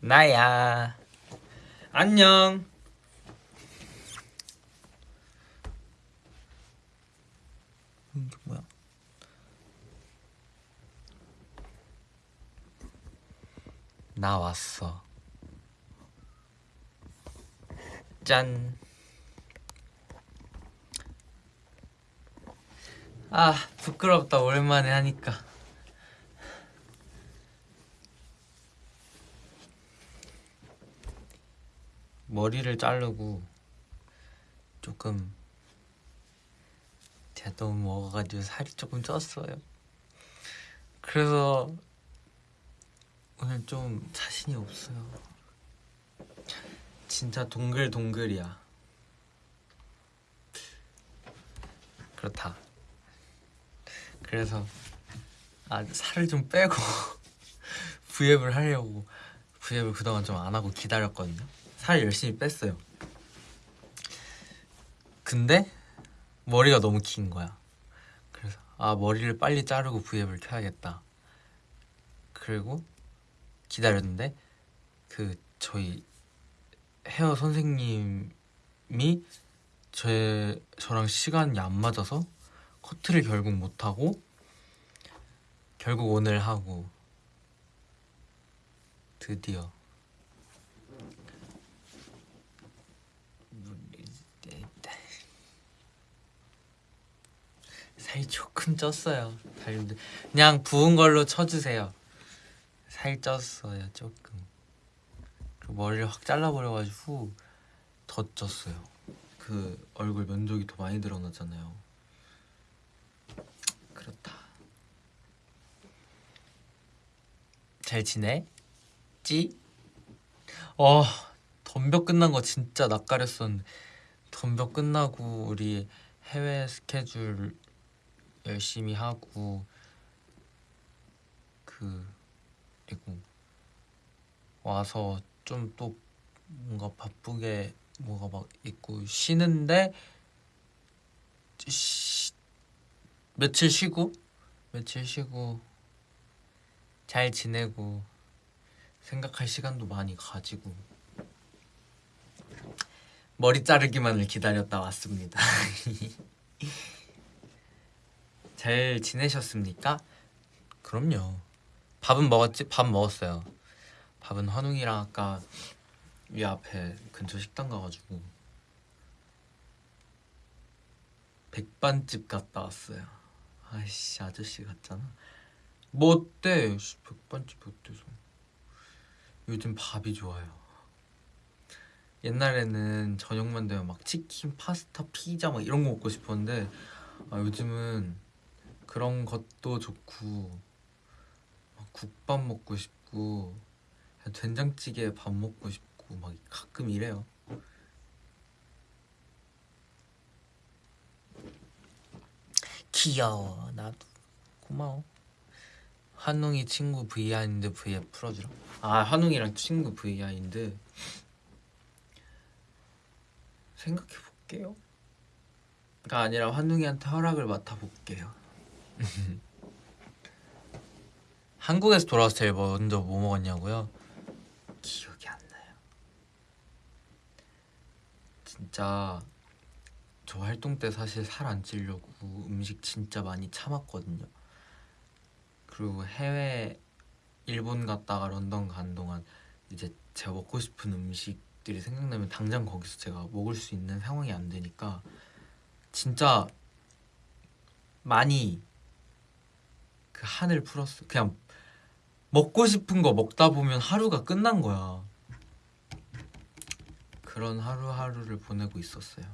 나야. 안녕. 이게 뭐야? 나 왔어. 짠. 아, 부끄럽다, 오랜만에 하니까. 머리를 자르고 조금 제가 너무 먹어가지고 살이 조금 쪘어요. 그래서 오늘 좀 자신이 없어요. 진짜 동글동글이야. 그렇다. 그래서 아 살을 좀 빼고 브이앱을 하려고 브이앱을 그동안 좀 안 하고 기다렸거든요. 살 열심히 뺐어요. 근데 머리가 너무 긴 거야. 그래서 아 머리를 빨리 자르고 브이앱을 켜야겠다. 그리고 기다렸는데 그 저희 헤어 선생님이 제 저랑 시간이 안 맞아서 커트를 결국 못 하고 결국 오늘 하고 드디어 살이 조금 쪘어요. 달님들 그냥 부은 걸로 쳐주세요. 살 쪘어요 조금. 그리고 머리를 확 잘라버려가지고 더 쪘어요. 그 얼굴 면적이 더 많이 드러나잖아요. 그렇다. 잘 지내? 찌? 어, 덤벼 끝난 거 진짜 낯가렸었는데 덤벼 끝나고 우리 해외 스케줄 열심히 하고 그 그리고 와서 좀 또 뭔가 바쁘게 뭐가 막 있고 쉬는데 쉬, 며칠 쉬고 며칠 쉬고 잘 지내고 생각할 시간도 많이 가지고 머리 자르기만을 기다렸다 왔습니다. 잘 지내셨습니까? 그럼요. 밥은 먹었지? 밥 먹었어요. 밥은 환웅이랑 아까 위 앞에 근처 식당 가가지고 백반집 갔다 왔어요. 아이씨 아저씨 같잖아. 뭐 어때? 백반집 어때서? 요즘 밥이 좋아요. 옛날에는 저녁만 되면 막 치킨, 파스타, 피자 막 이런 거 먹고 싶었는데 아, 요즘은 그런 것도 좋고 국밥 먹고 싶고 된장찌개 밥 먹고 싶고 막 가끔 이래요. 귀여워 나도 고마워. 환웅이 친구 behind 브이앱 풀어주라. 아 환웅이랑 친구 behind 생각해 볼게요. 가 아니라 환웅이한테 허락을 맡아 볼게요. 한국에서 돌아와서 제일 먼저 뭐 먹었냐고요? 기억이 안 나요. 진짜 저 활동 때 사실 살 안 찌려고 음식 진짜 많이 참았거든요. 그리고 해외 일본 갔다가 런던 간 동안 이제 제가 먹고 싶은 음식들이 생각나면 당장 거기서 제가 먹을 수 있는 상황이 안 되니까 진짜 많이 그 한을 풀었어. 그냥 먹고 싶은 거 먹다 보면 하루가 끝난 거야. 그런 하루하루를 보내고 있었어요.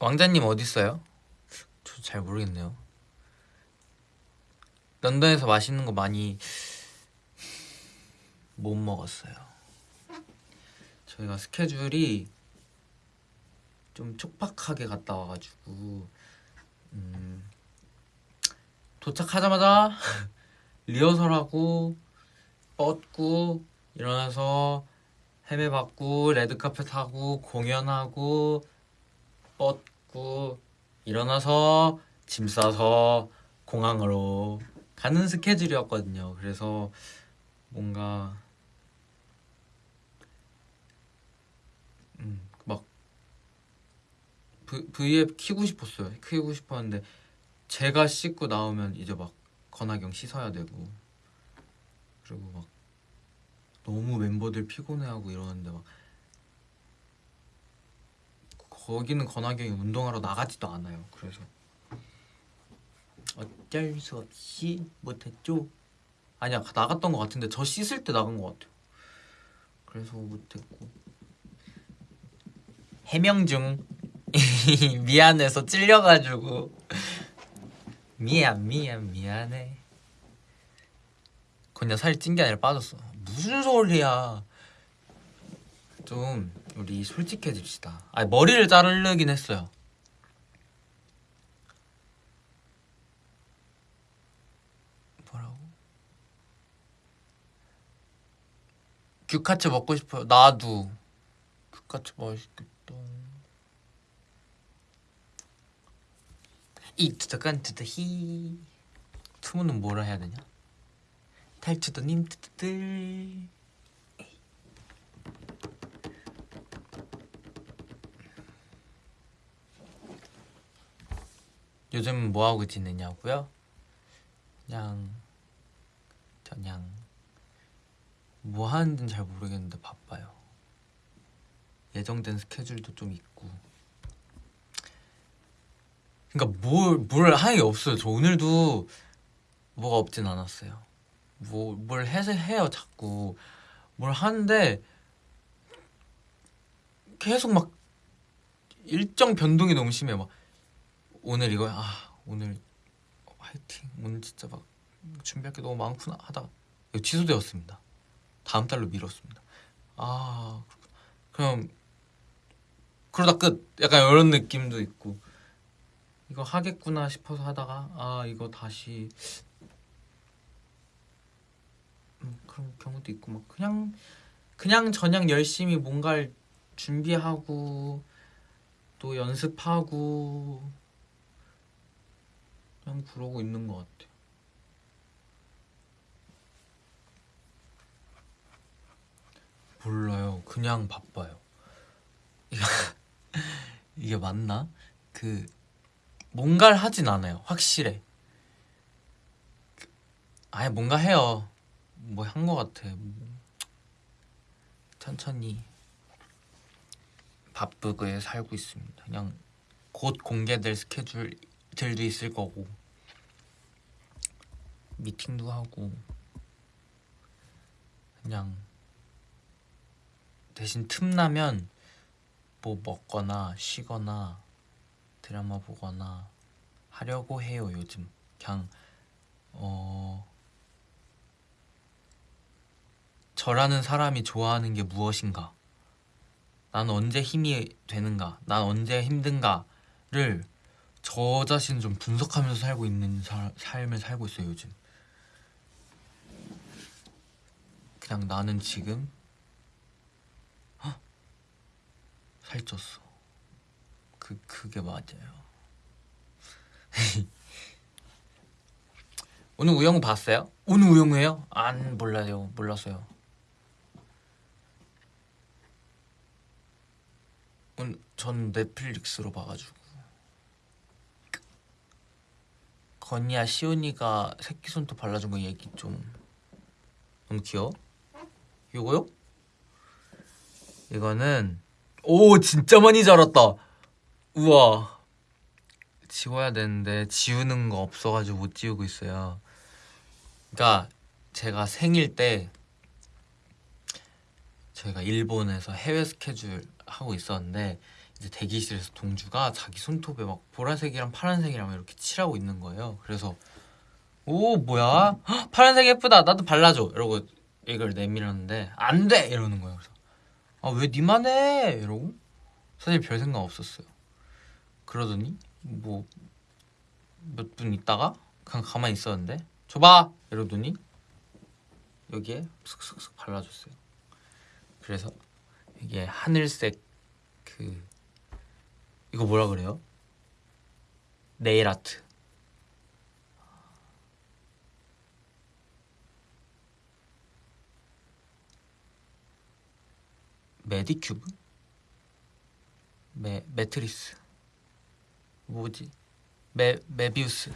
왕자님 어디 있어요? 저 잘 모르겠네요. 런던에서 맛있는 거 많이 못 먹었어요. 저희가 스케줄이 좀 촉박하게 갔다 와가지고 음, 도착하자마자 리허설하고 뻗고 일어나서 헤매 받고 레드카펫 하고 공연하고 뻗고 일어나서 짐 싸서 공항으로 가는 스케줄이었거든요. 그래서 뭔가 음, 막 V, V앱 키고 싶었어요. 키고 싶었는데 제가 씻고 나오면 이제 막 건하경 씻어야 되고 그리고 막 너무 멤버들 피곤해하고 이러는데 막 거기는 건하경이 운동하러 나가지도 않아요. 그래서 어쩔 수 없이 못했죠. 아니야 나갔던 것 같은데 저 씻을 때 나간 것 같아요. 그래서 못했고 해명 중 미안해서 찔려가지고 미안 미안 미안해. 그냥 살이 찐 게 아니라 빠졌어. 무슨 소리야? 좀 우리 솔직해집시다. 아 머리를 자르긴 했어요. 뭐라고? 규카츠 먹고 싶어요. 나도 규카츠 맛있겠다. 이투더간 투더히 투문은 뭐라 해야 되냐? 탈추더님 투더들 요즘 뭐 하고 지내냐고요? 그냥 그냥 뭐 하는지는 잘 모르겠는데 바빠요. 예정된 스케줄도 좀 있고. 그러니까 뭘 뭘 하는 게 없어요. 저 오늘도 뭐가 없진 않았어요. 뭐 뭘 해서 해요 자꾸 뭘 하는데 계속 막 일정 변동이 너무 심해 막 오늘 이거 아 오늘 화이팅 오늘 진짜 막 준비할 게 너무 많구나 이거 취소되었습니다. 다음 달로 미뤘습니다. 아 그럼 그러다 끝 약간 이런 느낌도 있고 이거 하겠구나 싶어서 하다가 아 이거 다시 음, 그런 경우도 있고 막 그냥 그냥 저냥 열심히 뭔가를 준비하고 또 연습하고 그냥 그러고 있는 것 같아요. 몰라요. 그냥 바빠요. 이게 맞나? 그 뭔가를 하진 않아요. 확실해. 아예 뭔가 해요. 뭐한것 같아. 천천히 바쁘게 살고 있습니다. 그냥 곧 공개될 스케줄들도 있을 거고 미팅도 하고 그냥 대신 틈나면 뭐 먹거나 쉬거나 드라마 보거나 하려고 해요 요즘. 그냥 어 저라는 사람이 좋아하는 게 무엇인가? 난 언제 힘이 되는가? 난 언제 힘든가를 저 자신 좀 분석하면서 살고 있는 사, 삶을 살고 있어요 요즘. 그냥 나는 지금 헉, 살쪘어. 그 그게 맞아요. 오늘 우영우 봤어요? 오늘 우영우예요? 안 몰라요. 몰랐어요. 오늘 전 넷플릭스로 봐가지고 건이야 시온이가 새끼 손톱 발라준 거 얘기 좀 너무 귀여워? 이거요? 이거는 오 진짜 많이 자랐다 우와 지워야 되는데 지우는 거 없어가지고 못 지우고 있어요. 그러니까 제가 생일 때 저희가 일본에서 해외 스케줄 하고 있었는데 이제 대기실에서 동주가 자기 손톱에 막 보라색이랑 파란색이랑 이렇게 칠하고 있는 거예요. 그래서 오 뭐야? 헉, 파란색 예쁘다. 나도 발라줘. 이러고 이걸 내밀었는데 안 돼! 이러는 거예요. 그래서 아왜 니만 해? 이러고 사실 별 생각 없었어요. 그러더니 뭐 몇 분 있다가 그냥 가만히 있었는데 줘봐! 이러더니 여기에 슥슥슥 발라줬어요 그래서 이게 하늘색 그 이거 뭐라 그래요? 네일 아트 메디큐브? 메, 매트리스 뭐지? 메 메비우스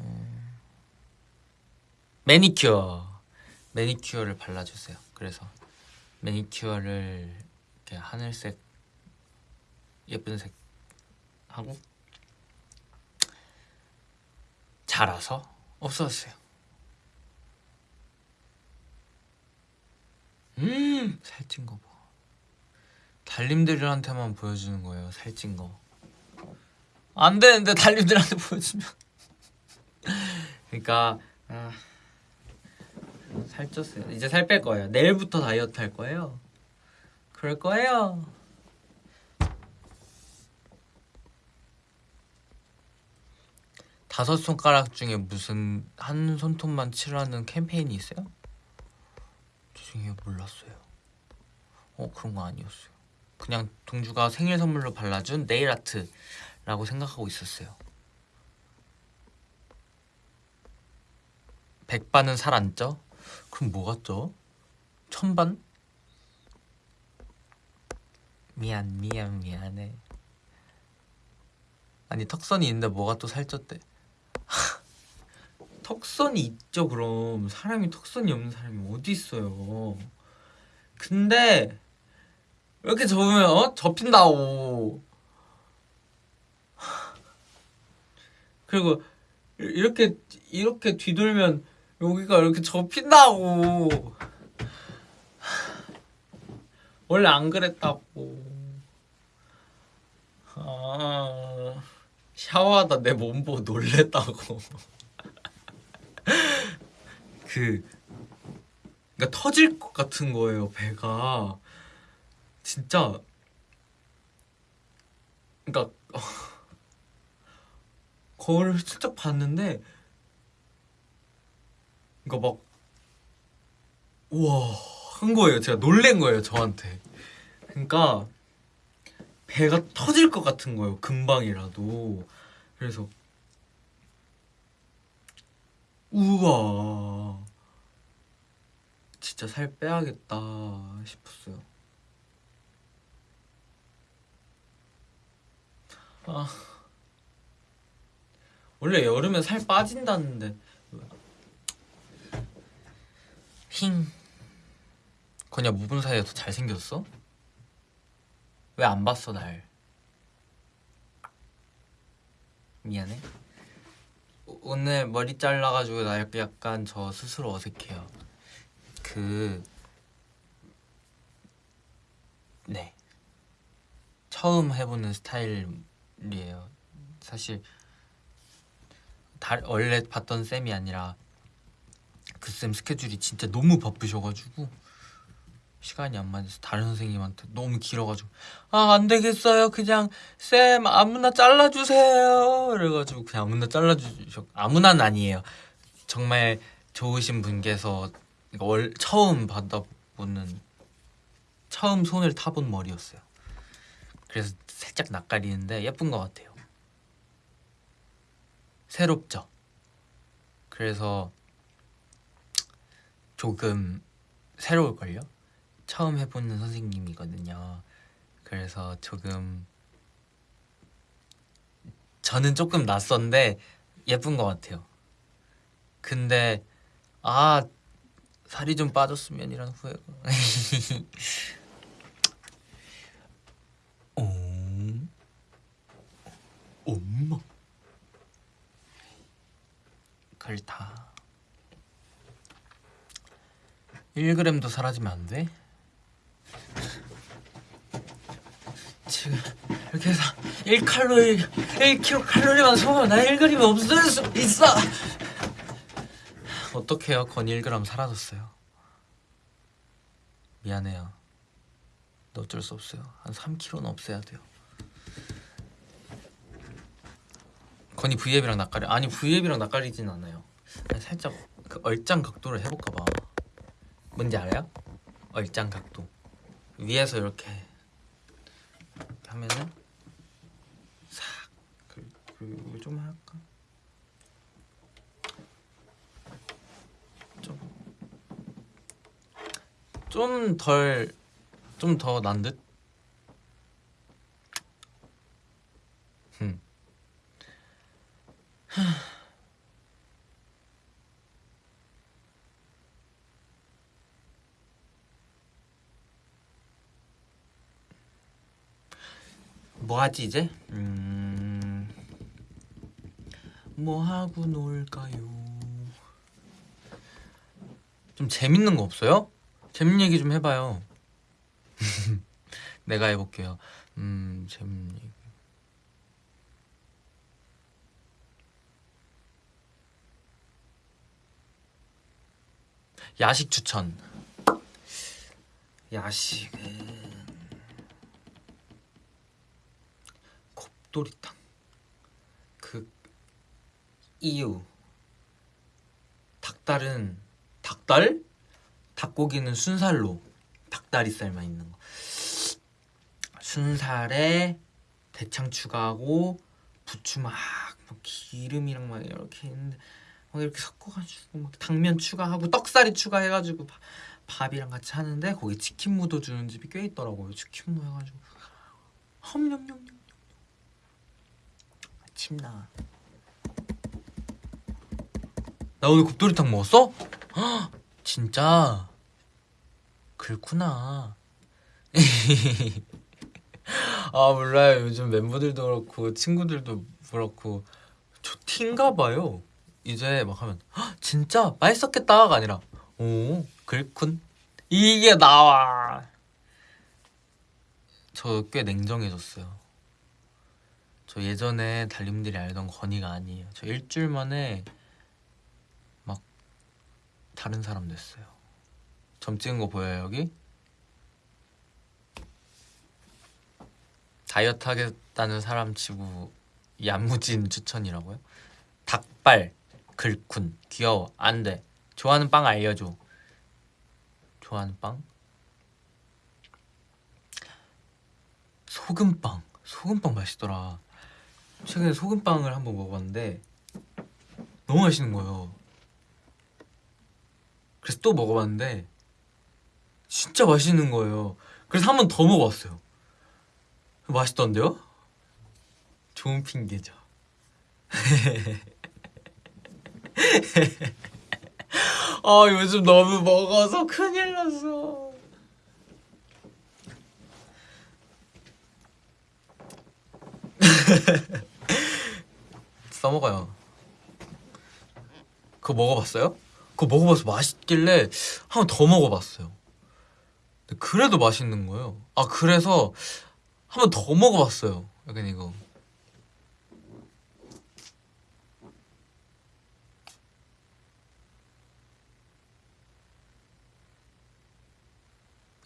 음, 매니큐어 매니큐어를 발라주세요. 그래서 매니큐어를 이렇게 하늘색 예쁜 색 하고 자라서 없어졌어요. 음 살찐 거 봐. 달님들한테만 보여주는 거예요. 살찐 거. 안 되는데 달님들한테 보여주면. 그러니까 아, 살쪘어요. 이제 살 뺄 거예요. 내일부터 다이어트 할 거예요. 그럴 거예요. 다섯 손가락 중에 무슨 한 손톱만 칠하는 캠페인이 있어요? 죄송해요 몰랐어요. 어 그런 거 아니었어요. 그냥 동주가 생일 선물로 발라준 네일 아트 라고 생각하고 있었어요. 백반은 살 안 쪄? 그럼 뭐가 쪄? 천반? 미안 미안 미안해. 아니 턱선이 있는데 뭐가 또 살쪘대? 턱선이 있죠 그럼 사람이 턱선이 없는 사람이 어디 있어요 근데 이렇게 접으면 어? 접힌다고 그리고 이렇게 이렇게 뒤돌면 여기가 이렇게 접힌다고. 원래 안 그랬다고. 아 샤워하다 내 몸 보고 놀랬다고. 그 그러니까 터질 것 같은 거예요 배가. 진짜. 그러니까 거울을 슬쩍 봤는데 그러니까 막 우와 한 거예요. 제가 놀란 거예요 저한테. 그러니까 배가 터질 것 같은 거예요 금방이라도. 그래서 우와 진짜 살 빼야겠다 싶었어요. 아 원래 여름에 살 빠진다는데 힝 건야 무분 사이에 더 잘생겼어? 왜 안 봤어 날 미안해 오늘 머리 잘라가지고 나 약간 저 스스로 어색해요. 그 네. 처음 해보는 스타일이에요. 사실 다, 원래 봤던 쌤이 아니라 그 쌤 스케줄이 진짜 너무 바쁘셔가지고 시간이 안 맞아서 다른 선생님한테 너무 길어가지고 아 안 되겠어요. 그냥 쌤 아무나 잘라주세요. 그래가지고 그냥 아무나 잘라주셔 아무나는 아니에요. 정말 좋으신 분께서 월, 처음 받아보는 처음 손을 타본 머리였어요. 그래서 살짝 낯가리는데 예쁜 것 같아요 새롭죠 그래서 조금 새로울걸요? 처음 해보는 선생님이거든요. 그래서 조금 저는 조금 낯선데 예쁜 것 같아요. 근데 아 살이 좀 빠졌으면이라는 후회가. 어? 엄마. 그렇다. 1g도 사라지면 안 돼? 지금 이렇게 해서 1칼로리 1kcal만 소모하면 나 1g이 없을 수 있어! 어떡해요? 건 1g 사라졌어요. 미안해요. 어쩔 수 없어요. 한 3kg는 없애야 돼요 건이 V앱이랑 낯가리 아니 V앱이랑 낯가리진 않아요 살짝 그 얼짱 각도를 해볼까 봐 뭔지 알아요? 얼짱 각도 위에서 이렇게 하면은 싹 그리고 좀 할까? 좀 좀 덜 좀 더 난 듯? 음. 뭐 하지 이제? 음... 뭐 하고 놀까요? 좀 재밌는 거 없어요? 재밌는 얘기 좀 해봐요. 내가 해볼게요. 음, 재밌는 얘기. 야식 추천. 야식은 곱돌이탕. 그 이유. 닭달은 닭달? 닭고기는 순살로 닭다리살만 있는 거. 순살에 대창 추가하고 부추 막, 막 기름이랑 막 이렇게 있는데 막 이렇게 섞어가지고 막 당면 추가하고 떡살이 추가해가지고 밥, 밥이랑 같이 하는데 거기 치킨 무도 주는 집이 꽤 있더라고요. 치킨 무 해가지고 험냠냠냠 침나. 나 오늘 곱돌이탕 먹었어? 헉, 진짜 그렇구나. 아 몰라요. 요즘 멤버들도 그렇고 친구들도 그렇고 저 티인가 봐요. 이제 막 하면 진짜 맛있었겠다가 아니라 오 그렇군 이게 나와. 저 꽤 냉정해졌어요. 저 예전에 달님들이 알던 건이가 아니에요. 저 일주일 만에 막 다른 사람 됐어요. 점 찍은 거 보여요 여기? 다이어트 하겠다는 사람 치고 야무진 추천이라고요? 닭발, 글쿤, 귀여워, 안돼. 좋아하는 빵 알려줘. 좋아하는 빵? 소금빵. 소금빵 맛있더라. 최근에 소금빵을 한번 먹어봤는데 너무 맛있는 거예요. 그래서 또 먹어봤는데 진짜 맛있는 거예요. 그래서 한 번 더 먹어봤어요. 맛있던데요? 좋은 핑계죠. 아 요즘 너무 먹어서 큰일 났어. 써먹어요. 그거 먹어봤어요? 그거 먹어봐서 맛있길래 한 번 더 먹어봤어요. 그래도 맛있는 거예요. 아 그래서 한 번 더 먹어봤어요. 약간 이거.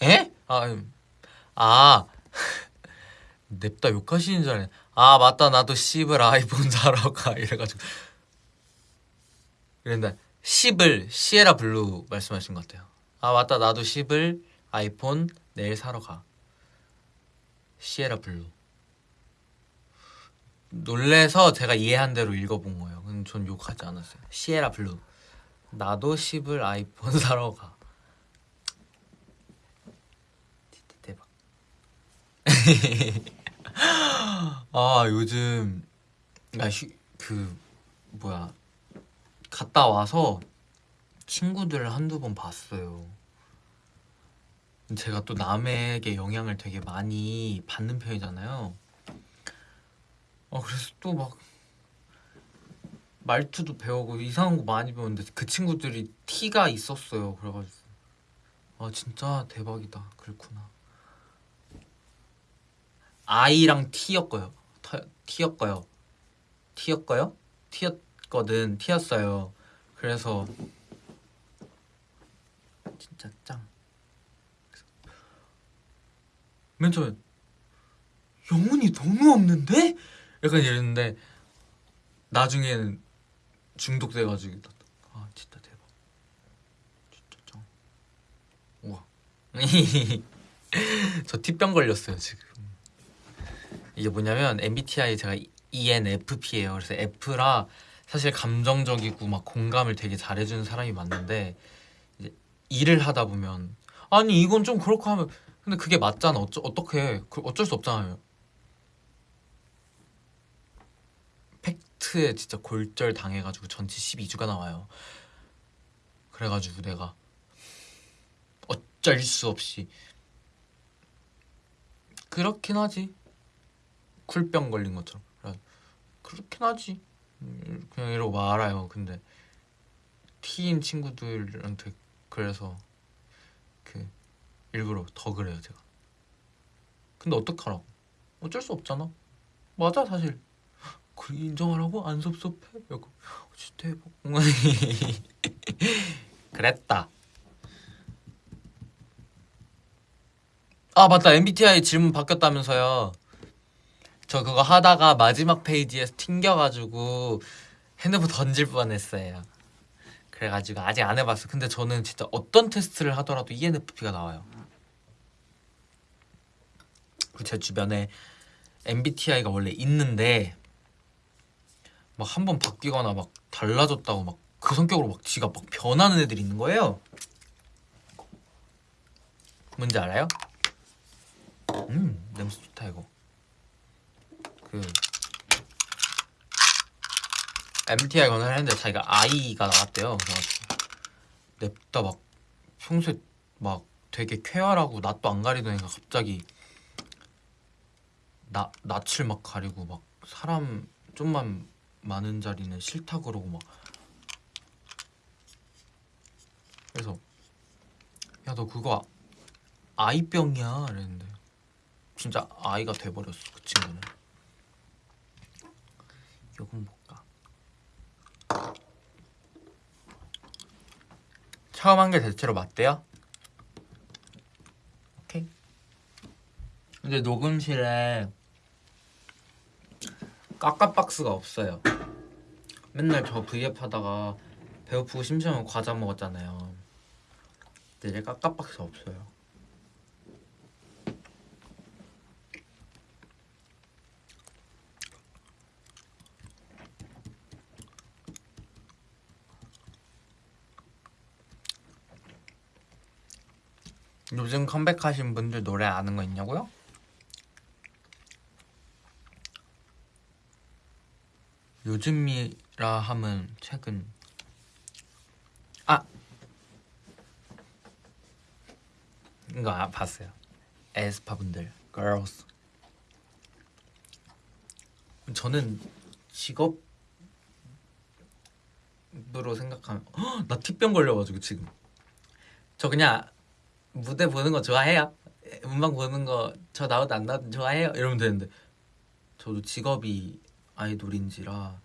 에? 아, 음. 아. 냅다 욕하시는 줄 알았네. 아, 맞다. 나도 10을 아이폰 사러 가. 이래가지고. 그런데 10을 시에라 블루 말씀하신 것 같아요. 아, 맞다. 나도 10을 아이폰 내일 사러 가. 시에라 블루. 놀래서 제가 이해한 대로 읽어본 거예요. 근데 전 욕하지 않았어요. 시에라 블루. 나도 10을 아이폰 사러 가. 대박. 아 요즘 나그 뭐야 갔다 와서 친구들을 한두 번 봤어요. 제가 또 남에게 영향을 되게 많이 받는 편이잖아요. 어 그래서 또 막 말투도 배우고 이상한 거 많이 배웠는데 그 친구들이 티가 있었어요. 그래가지고 아 진짜 대박이다. 그렇구나. 아이랑 티였고요. 티였고요. 티였고요. 티였거든. 티였어요. 그래서 진짜 짱. 맨 처음에 영혼이 너무 없는데? 약간 이랬는데 나중에는 중독돼가지고 아 진짜 대박 진짜 짱 우와 저 티병 걸렸어요 지금 이게 뭐냐면 MBTI 제가 ENFP예요 그래서 F라 사실 감정적이고 막 공감을 되게 잘해주는 사람이 맞는데 이제 일을 하다 보면 아니 이건 좀 그렇고 하면 근데 그게 맞잖아. 어쩌, 어떻게 그 어쩔 수 없잖아요. 팩트에 진짜 골절 당해가지고 전치 12주가 나와요. 그래가지고 내가 어쩔 수 없이 그렇긴 하지. 쿨병 걸린 것처럼. 그렇긴 하지. 음, 그냥 이러고 말아요. 근데 티인 친구들한테 그래서 그 일부러 더 그래요 제가. 근데 어떡하라고? 어쩔 수 없잖아. 맞아 사실. 그 인정하라고 안 섭섭해? 약간 진짜 대박. 그랬다. 아 맞다 MBTI 질문 바뀌었다면서요. 저 그거 하다가 마지막 페이지에서 튕겨가지고 핸드폰 던질 뻔했어요. 그래가지고 아직 안 해봤어. 근데 저는 진짜 어떤 테스트를 하더라도 ENFP가 나와요. 제 주변에 MBTI가 원래 있는데 막 한 번 바뀌거나 막 달라졌다고 막 그 성격으로 막 지가 막 변하는 애들이 있는 거예요. 뭔지 알아요? 음 냄새 좋다 이거. 그 MBTI 검사를 했는데 자기가 I가 나왔대요. 그래가지고 냅다 막 평소에 막 되게 쾌활하고 낯도 안 가리던 애가 갑자기 나 낯을 막 가리고 막 사람 좀만 많은 자리는 싫다 그러고 막. 그래서 야 너 그거 아이병이야. 이랬는데 진짜 아이가 돼버렸어 그 친구는 요건 볼까? 처음 한 게 대체로 맞대요? 오케이. 근데 녹음실에 까까박스가 없어요. 맨날 저 V앱 하다가 배고프고 심심하면 과자 먹었잖아요. 근데 이제 까까박스 없어요 요즘 컴백하신 분들 노래 아는 거 있냐고요? 요즘이라 하면 최근. 아! 이거 아, 봤어요. 에스파 분들 girls. 저는 직업으로 생각하면 헉, 나 티병 걸려가지고 지금. 저 그냥 무대 보는 거 좋아해요 음방 보는 거 저 나오든 안 나오든 좋아해요 이러면 되는데 저도 직업이 아이돌인지라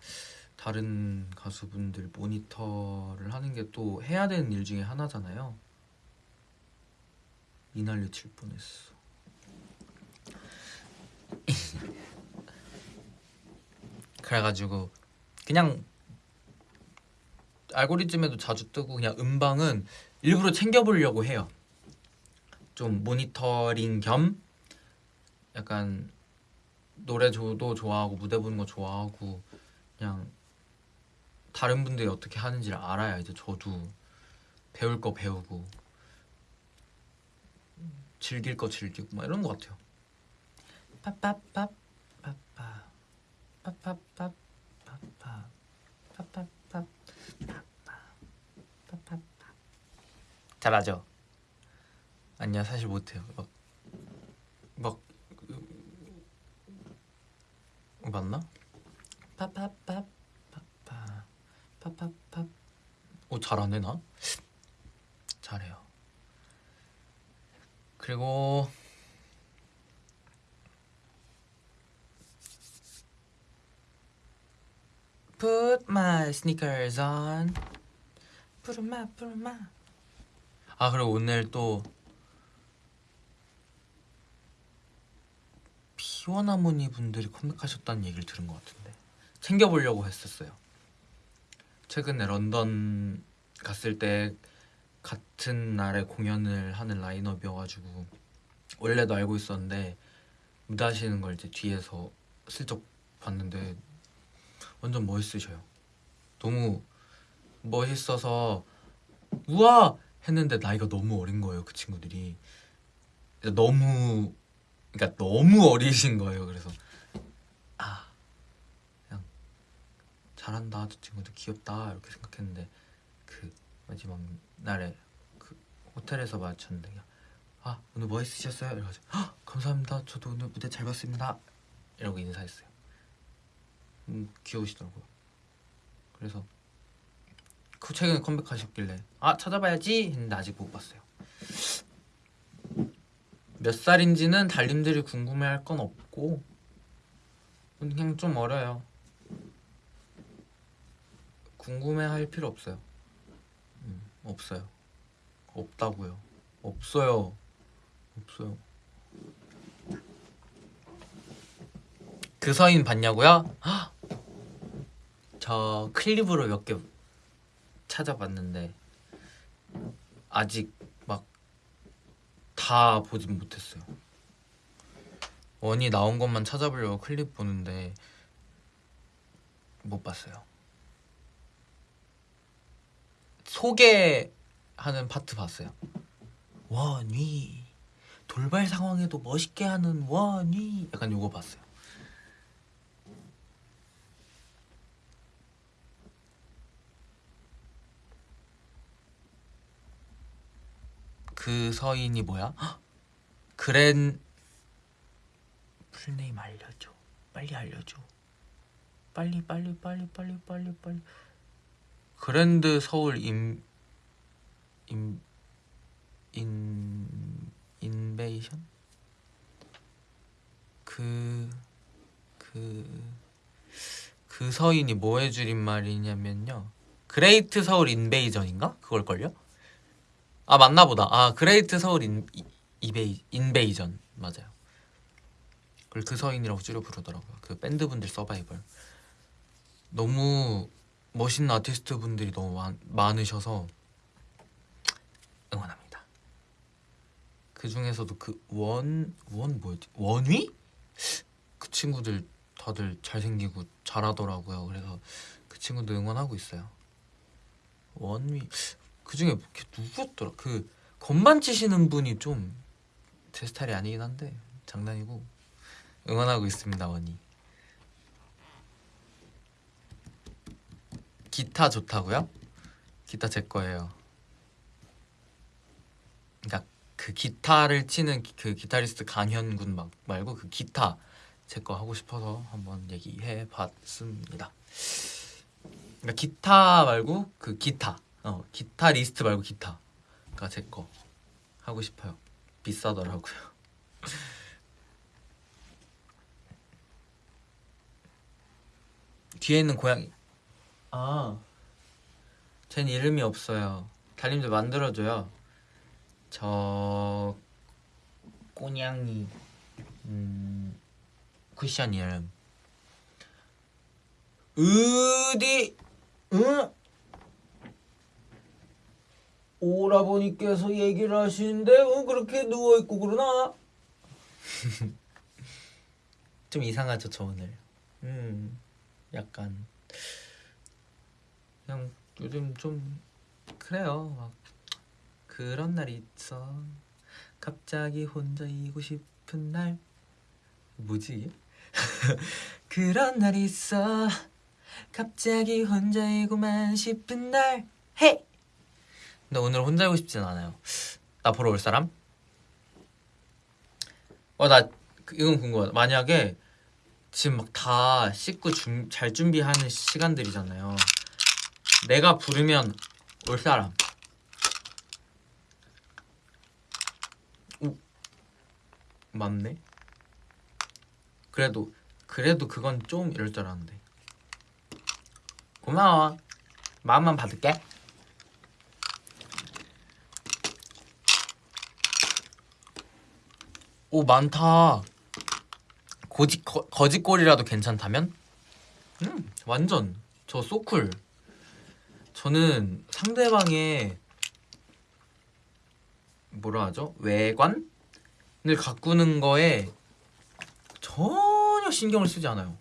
다른 가수분들 모니터를 하는 게 또 해야 되는 일 중에 하나잖아요. 이날려 칠 뻔했어. 그래가지고 그냥 알고리즘에도 자주 뜨고 그냥 음방은 일부러 챙겨보려고 해요. 좀 모니터링 겸 약간 노래 저도 좋아하고 무대 보는 거 좋아하고 그냥 다른 분들이 어떻게 하는지를 알아야 이제 저도 배울 거 배우고 즐길 거 즐기고 막 이런 거 같아요. 빠빠빠 빠빠 빠빠빠 빠빠 빠빠빠 빠빠 잘하죠? 아니야 사실 못해요. 막 막 맞나? 빠빠빠 빠빠 빠빠빠 오 잘하네 나? 잘해요 그리고 Put my sneakers on 푸르마 푸르마 아 그리고 오늘 또 피원하모니 분들이 컴백하셨다는 얘기를 들은 것 같은데 챙겨보려고 했었어요. 최근에 런던 갔을 때 같은 날에 공연을 하는 라인업이어가지고 원래도 알고 있었는데 무대 하시는 걸 이제 뒤에서 슬쩍 봤는데 완전 멋있으셔요. 너무 멋있어서 우와! 했는데 나이가 너무 어린 거예요 그 친구들이. 너무 그러니까 너무 어리신 거예요. 그래서 아 그냥 잘한다 저 친구들 귀엽다 이렇게 생각했는데 그 마지막 날에 그 호텔에서 마주쳤는데 그냥 아 오늘 뭐 있으셨어요? 이래가지고 아, 감사합니다. 저도 오늘 무대 잘 봤습니다. 이러고 인사했어요. 음, 귀여우시더라고요. 그래서 그 최근에 컴백하셨길래 아 찾아봐야지 했는데 아직 못 봤어요. 몇 살인지는 달님들이 궁금해할 건 없고 그냥 좀 어려요. 궁금해할 필요 없어요. 음, 없어요. 없다고요. 없어요. 없어요. 그 서인 봤냐고요? 헉! 저 클립으로 몇 개 찾아봤는데 아직 막 다 보진 못했어요. 원이 나온 것만 찾아보려고 클립 보는데 못 봤어요. 소개하는 파트 봤어요. 원위 돌발 상황에도 멋있게 하는 원위 약간 요거 봤어요. 그 서인이 뭐야? 헉! 그럼 full name 알려줘. 빨리 알려줘. 빨리 빨리 빨리 빨리 빨리 빨리. Grand 서울 임 임, 인 invasion 그 그, 그 서인이 뭐해 줄인 말이냐면요. Great 서울 invasion인가? 그걸걸요? 아 맞나 보다. 아 Great 서울 인 이- 이베이 invasion 맞아요. 그걸 그 서인이라고 줄여 부르더라고요. 그 밴드 분들 서바이벌. 너무 멋있는 아티스트 분들이 너무 많, 많으셔서 응원합니다. 그 중에서도 그 원 원 뭐였지? 원위? 그 친구들 다들 잘생기고 잘하더라고요. 그래서 그 친구들 응원하고 있어요. 원위 그 중에 누구였더라? 그 건반 치시는 분이 좀 제 스타일이 아니긴 한데 장난이고 응원하고 있습니다 원이. 기타 좋다고요? 기타 제 거예요. 그러니까 그 기타를 치는 기- 그 기타리스트 강현 군 막 말고 그 기타 제 거 하고 싶어서 한번 얘기해 봤습니다. 그러니까 기타 말고 그 기타 어 기타 리스트 말고 기타가 제 거 하고 싶어요. 비싸더라고요. 뒤에 있는 고양이 아, 쟨 이름이 없어요. 달님들 만들어줘요. 저 꼬냥이 음 쿠션 이름 어디 응 오라버니께서 얘기를 하시는데 응 그렇게 누워 있고 그러나? 좀 이상하죠 저 오늘. 음 약간. 그냥 요즘 좀 그래요. 막 그런 날이 있어. 갑자기 혼자이고 싶은 날. 뭐지? 그런 날이 있어. 갑자기 혼자이고만 싶은 날. 헤이 근데 오늘 혼자이고 싶진 않아요 나 보러 올 사람? 어나 이건 궁금하다 만약에 지금 막 다 씻고 준, 잘 준비하는 시간들이잖아요 내가 부르면 올 사람. 오, 맞네. 그래도 그래도 그건 좀 이럴 줄 알았는데. 고마워. 마음만 받을게. 오 많다. 고지 거, 거짓골이라도 괜찮다면? 음 완전 저 소쿨. 저는 상대방의 뭐라 하죠? 외관을 가꾸는 거에 전혀 신경을 쓰지 않아요.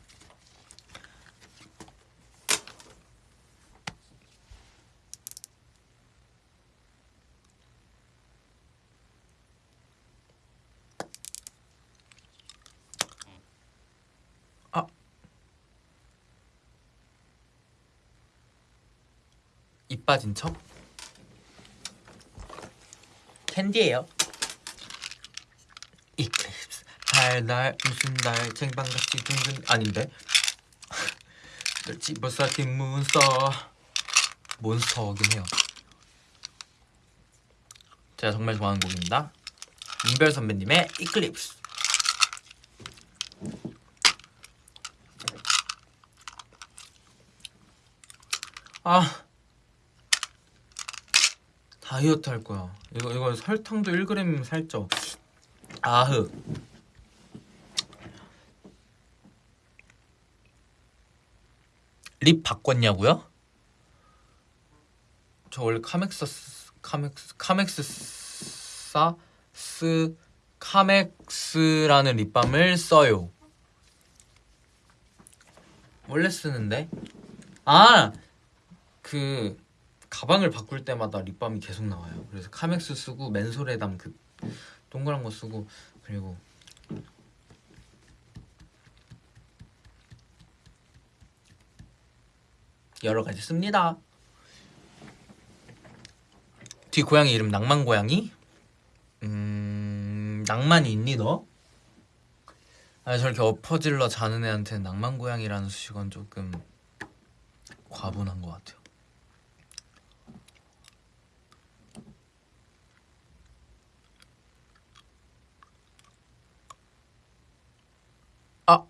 입 빠진 척? 캔디예요. 이클립스. 달달 무슨 달 쟁반같이 둥근 아닌데? 집어사킨 몬스터 몬스터긴 해요. 제가 정말 좋아하는 곡입니다. 문별 선배님의 이클립스. 아 다이어트 할 거야. 이거 이거 설탕도 1g 살쪄. 아흐. lip 바꿨냐고요? 저 원래 카맥스 카맥스 카맥스 사 스 카맥스라는 lip balm을 써요. 원래 쓰는데? 아! 그 가방을 바꿀 때마다 립밤이 계속 나와요. 그래서 카맥스 쓰고 맨솔에 담 그 동그란 거 쓰고 그리고 여러 가지 씁니다. 뒤 고양이 이름 낭만 고양이? 음 낭만이 있니 너? 아 저렇게 엎어질러 자는 애한테 낭만 고양이라는 수식어는 조금 과분한 것 같아요. 아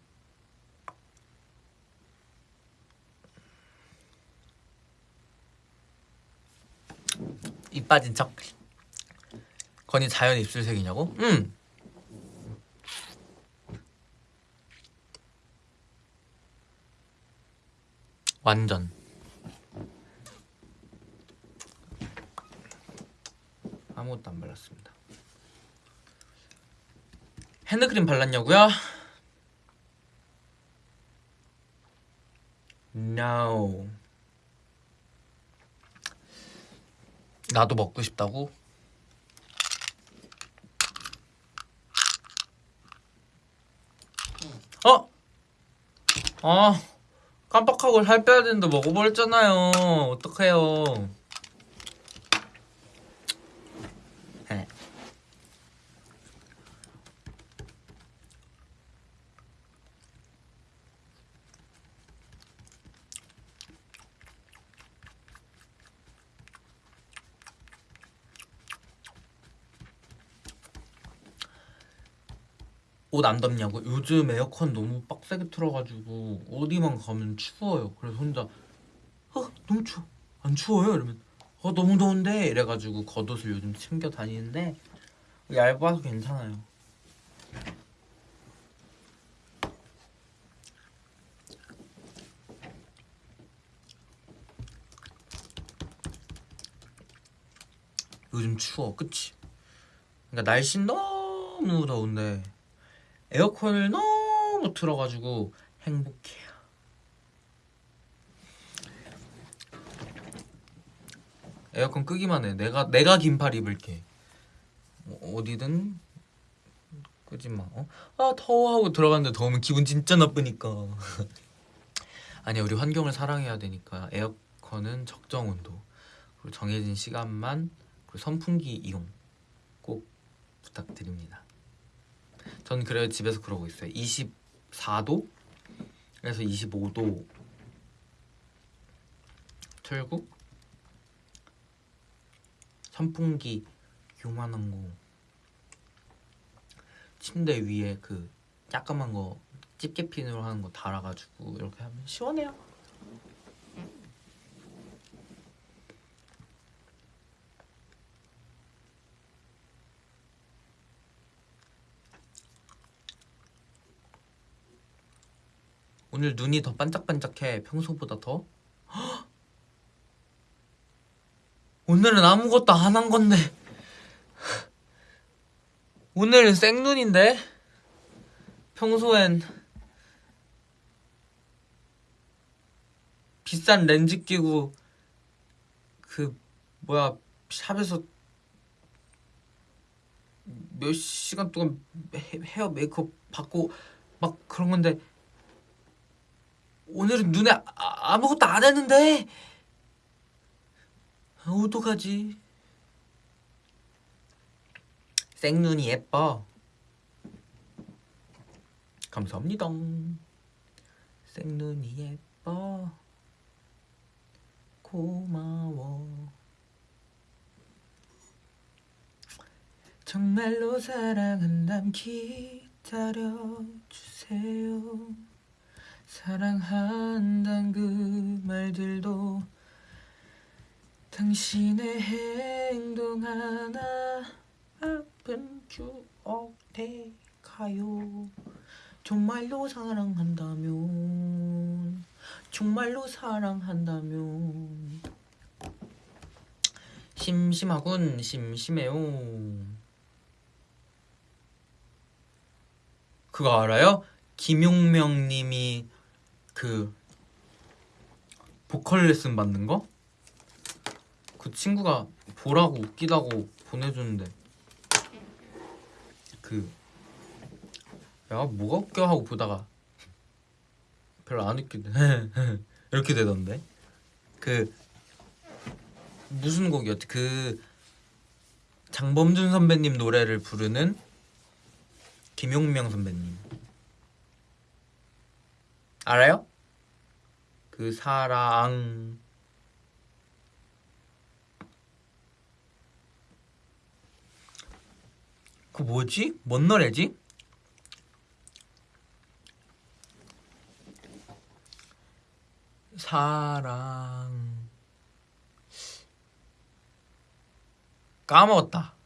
입 빠진 척. 건이 자연 입술색이냐고? 응. 완전. 아무것도 안 발랐습니다. 핸드크림 발랐냐고요? No. 나도 먹고 싶다고? 어? 아 깜빡하고 살 빼야 되는데 먹어버렸잖아요 어떡해요 네. 옷 안 덥냐고? 요즘 에어컨 너무 빡세게 틀어가지고 어디만 가면 추워요. 그래서 혼자 어 너무 추워. 안 추워요? 이러면 어 너무 더운데 이래가지고 겉옷을 요즘 챙겨 다니는데 얇아서 괜찮아요. 요즘 추워, 그치? 그러니까 날씨 너무 더운데 에어컨을 너무 틀어가지고 행복해요. 에어컨 끄기만 해. 내가 내가 긴팔 입을게. 어, 어디든 끄지 마. 어? 아 더워 하고 들어갔는데 더우면 기분 진짜 나쁘니까. 아니 우리 환경을 사랑해야 되니까 에어컨은 적정 온도 그리고 정해진 시간만 그리고 선풍기 이용 꼭 부탁드립니다. 전 그래요. 집에서 그러고 있어요. 24도? 그래서 25도. 틀고 선풍기 요만한 거 침대 위에 그 조그만 거 집게핀으로 하는 거 달아가지고 이렇게 하면 시원해요 오늘 눈이 더 반짝반짝해 평소보다 더. 오늘은 아무것도 안 한 건데. 오늘은 생눈인데? 평소엔 비싼 렌즈 끼고 그 뭐야 샵에서 몇 시간 동안 헤어 메이크업 받고 막 그런 건데 오늘은 눈에 아, 무것도 안 했는데 아, 어떡하지? 생눈이 예뻐. 감사합니다. 생눈이 예뻐. 고마워. 정말로 사랑한담 기다려주세요. 사랑한단 그 말들도 당신의 행동 하나 아픈 추억 돼가요? 정말로 사랑한다면 정말로 사랑한다면. 심심하군 심심해요. 그거 알아요? 김용명 님이 그 보컬 레슨 받는 거? 그 친구가 보라고 웃기다고 보내줬는데. 그 야 뭐가 웃겨? 하고 보다가 별로 안 웃기대 이렇게 되던데. 그 무슨 곡이었지? 그 장범준 선배님 노래를 부르는 김용명 선배님. 알아요? 그 사랑 그 뭐지? 뭔 노래지? 사랑 까먹었다.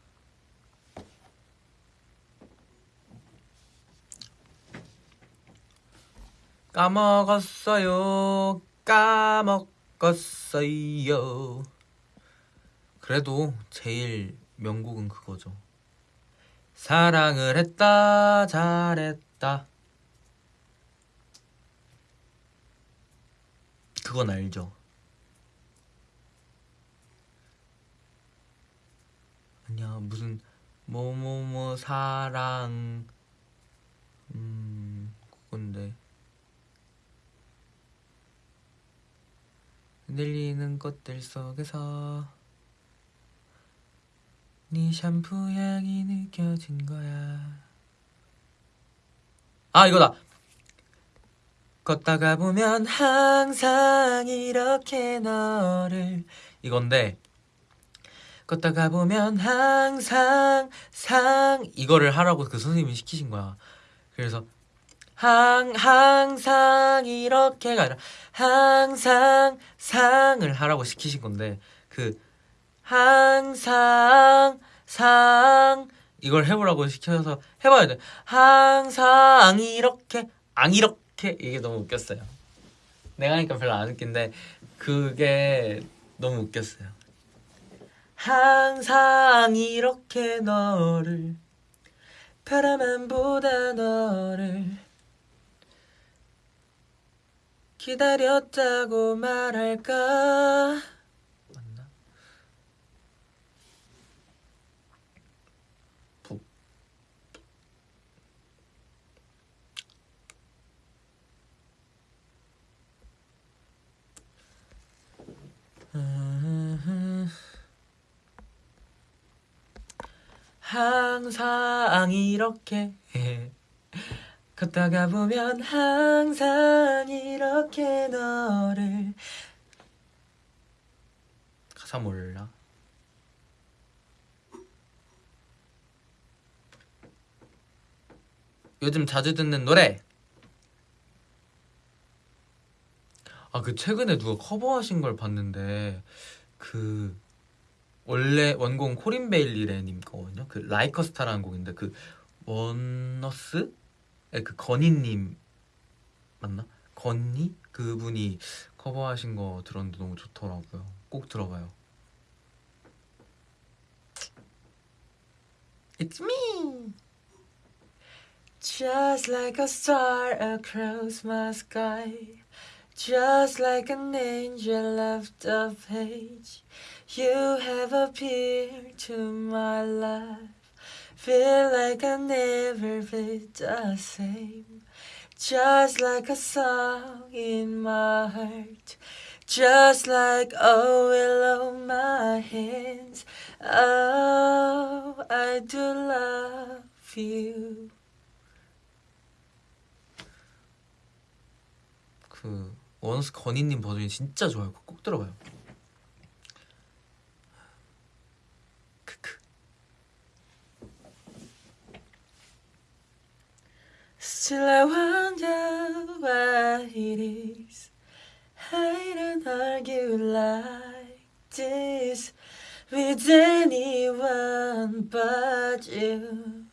까먹었어요. 까먹었어요. 그래도 제일 명곡은 그거죠. 사랑을 했다 잘했다 그건 알죠 아니야 무슨 뭐뭐뭐 사랑 음 그건데 흔들리는 꽃들 속에서 네 샴푸 향이 느껴진 거야. 아 이거다. 걷다가 보면 항상 이렇게 너를 이건데 걷다가 보면 항상 상 이거를 하라고 그 선생님이 시키신 거야. 그래서 항 항상 이렇게가 아니라. 항상 상을 하라고 시키신 건데 그 항상 상 이걸 해보라고 시켜서 해봐야 돼. 항상 이렇게 안 이렇게. 이게 너무 웃겼어요. 내가 하니까 별로 안 웃긴데 그게 너무 웃겼어요. 항상 이렇게 너를 바라만 보다 너를 기다렸다고 말할까? 항상 이렇게 걷다가 보면 항상 이렇게 너를 가사 몰라? 요즘 자주 듣는 노래. 아 그 최근에 누가 커버하신 걸 봤는데 그 원래 원곡 코린 베일리레 님 거거든요. 그 라이커스타라는 곡인데 그 원너스 그 건희님 맞나? 건희 그분이 커버하신 거 들었는데 너무 좋더라고요. 꼭 들어봐요. It's me. Just like a star across my sky. Just like an angel left the page, you have appeared to my life. Feel like I never be the same. Just like a song in my heart. Just like oil on my hands. Oh, I do love you. 그 원스 건희님 버전이 진짜 좋아요. 꼭 들어봐요. Still I wonder what it is. I don't argue like this with anyone but you.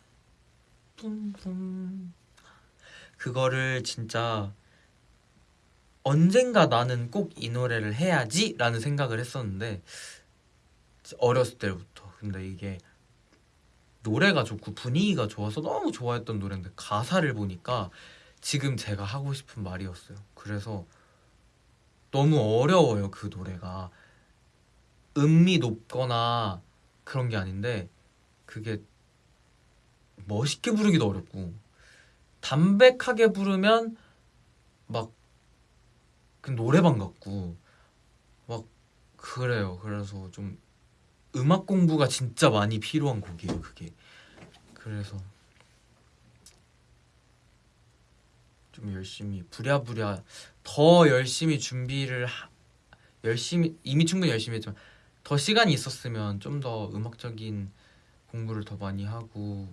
그거를 진짜 언젠가 나는 꼭 이 노래를 해야지 라는 생각을 했었는데 어렸을 때부터 근데 이게 노래가 좋고 분위기가 좋아서 너무 좋아했던 노래인데 가사를 보니까 지금 제가 하고 싶은 말이었어요 그래서 너무 어려워요 그 노래가 음미 높거나 그런 게 아닌데 그게 멋있게 부르기도 어렵고 담백하게 부르면 막그 노래방 같고 막 그래요. 그래서 좀 음악 공부가 진짜 많이 필요한 곡이에요. 그게 그래서 좀 열심히 부랴부랴 더 열심히 준비를 하, 열심히 이미 충분히 열심히 했지만 더 시간이 있었으면 좀 더 음악적인 공부를 더 많이 하고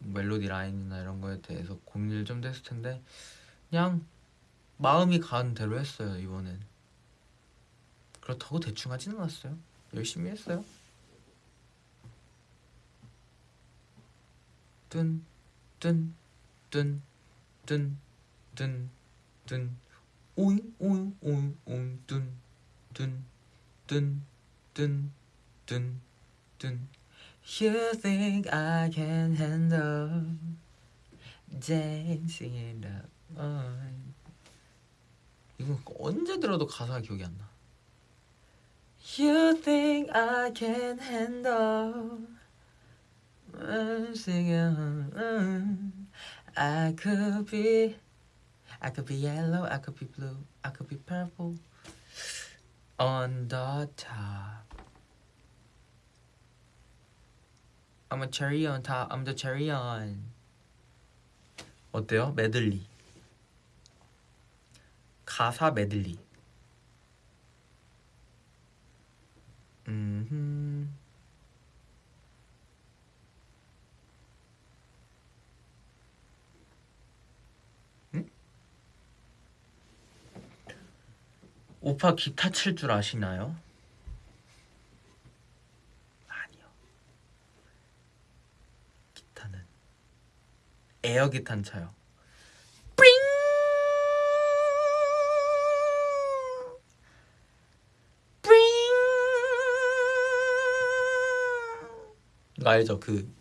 멜로디 라인이나 이런 거에 대해서 고민을 좀 됐을 텐데 그냥 마음이 가는 대로 했어요 이번엔 그렇다고 대충 하진 않았어요 열심히 했어요. 뚠 뚠 뚠 뚠 뚠 뚠 오잉 오잉 오잉 오잉 뚠 뚠 뚠 뚠 뚠 뚠 You think I can handle dancing in the morning. 이거 언제 들어도 가사가 기억이 안 나. You think I can handle singing I could be I could be yellow, I could be blue, I could be purple on the top I'm a cherry on top. I'm the cherry on. 어때요? 메들리. 가사 메들리. 오빠 기타 칠 줄 아시나요? 에어 기탄 차요. 알죠? 그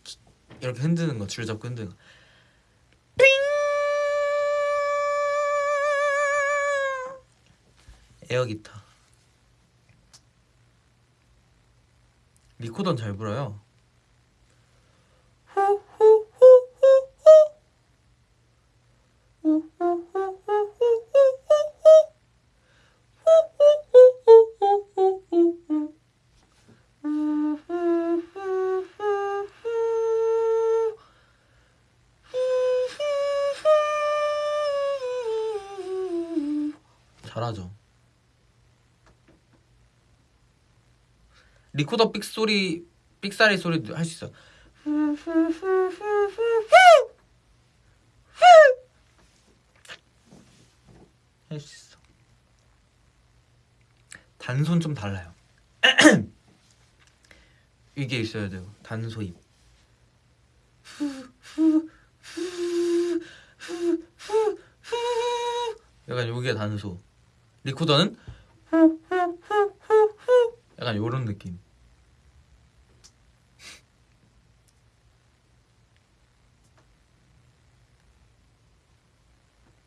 이렇게 흔드는 거, 줄 잡고 흔드는 거. 에어 기타. 리코더는 잘 불어요. 리코더 삑 소리, 삑사리 소리도 할수 있어. 할 수 있어. 단손 좀 달라요. 이게 있어야 돼요. 단소입. 약간 요게 단소. 리코더는 약간 요런 느낌.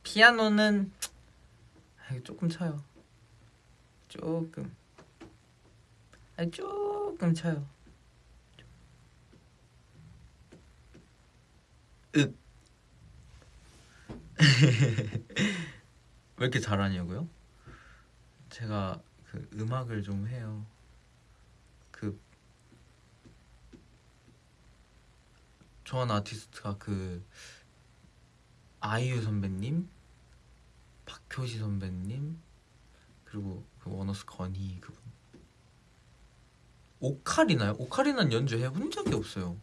피아노는 조금 쳐요. 조금. 아니 조금 쳐요. 윽. 왜 이렇게 잘하냐고요? 제가 그 음악을 좀 해요. 그 좋아하는 아티스트가 그 아이유 선배님, 박효시 선배님, 그리고 그 원어스 건희 그분. 오카리나요? 오카리나는 연주 해 본 적이 없어요.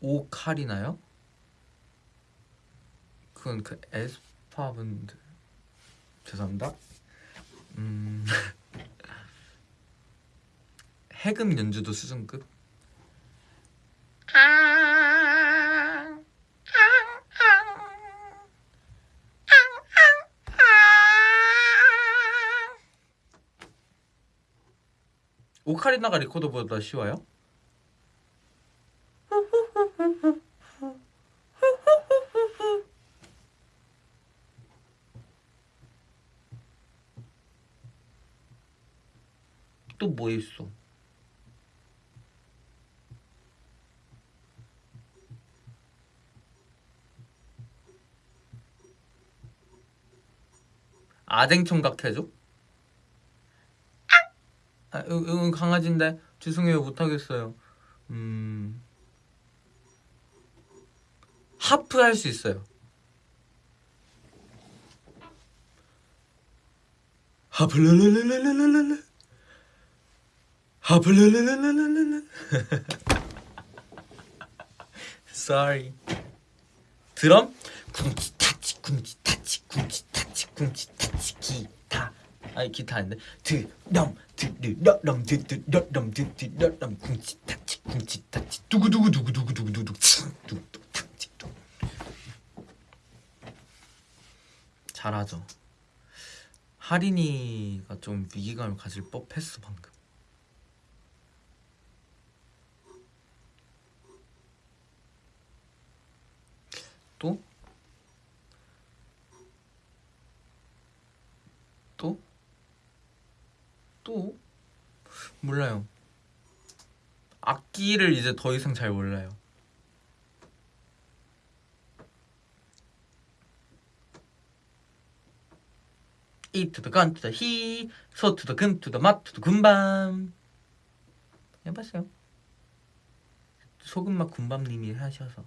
오카리나요? 그건 그 에스파 분들 죄송합니다. 음 해금 연주도 수준급. 오카리나가 리코더보다 쉬워요? 또 뭐 있어? 아댕 총각 해줘? 아, 이건 강아지인데 죄송해요 못하겠어요. 음 하프 할 수 있어요. 하플라라라라라라라 하플라라라라라라 Sorry. 드럼 쿵치 타치 쿵치 타치 쿵치 타치 쿵치 타치 기타 아니 기타 아닌데 드럼 드르렁 드드렁 드드렁 쿵치 타치 쿵치 타치 두구두구 두구두구 두구두구 두구 타치 두 잘하죠. 하린이가 좀 위기감을 가질 법했어 방금. 또? 또? 또? 몰라요. 악기를 이제 더 이상 잘 몰라요. 이 to the 건 to the 히, 소 to the 금 to the 맛 to the 군밤. 해봤어요. 소금맛 군밤님이 하셔서.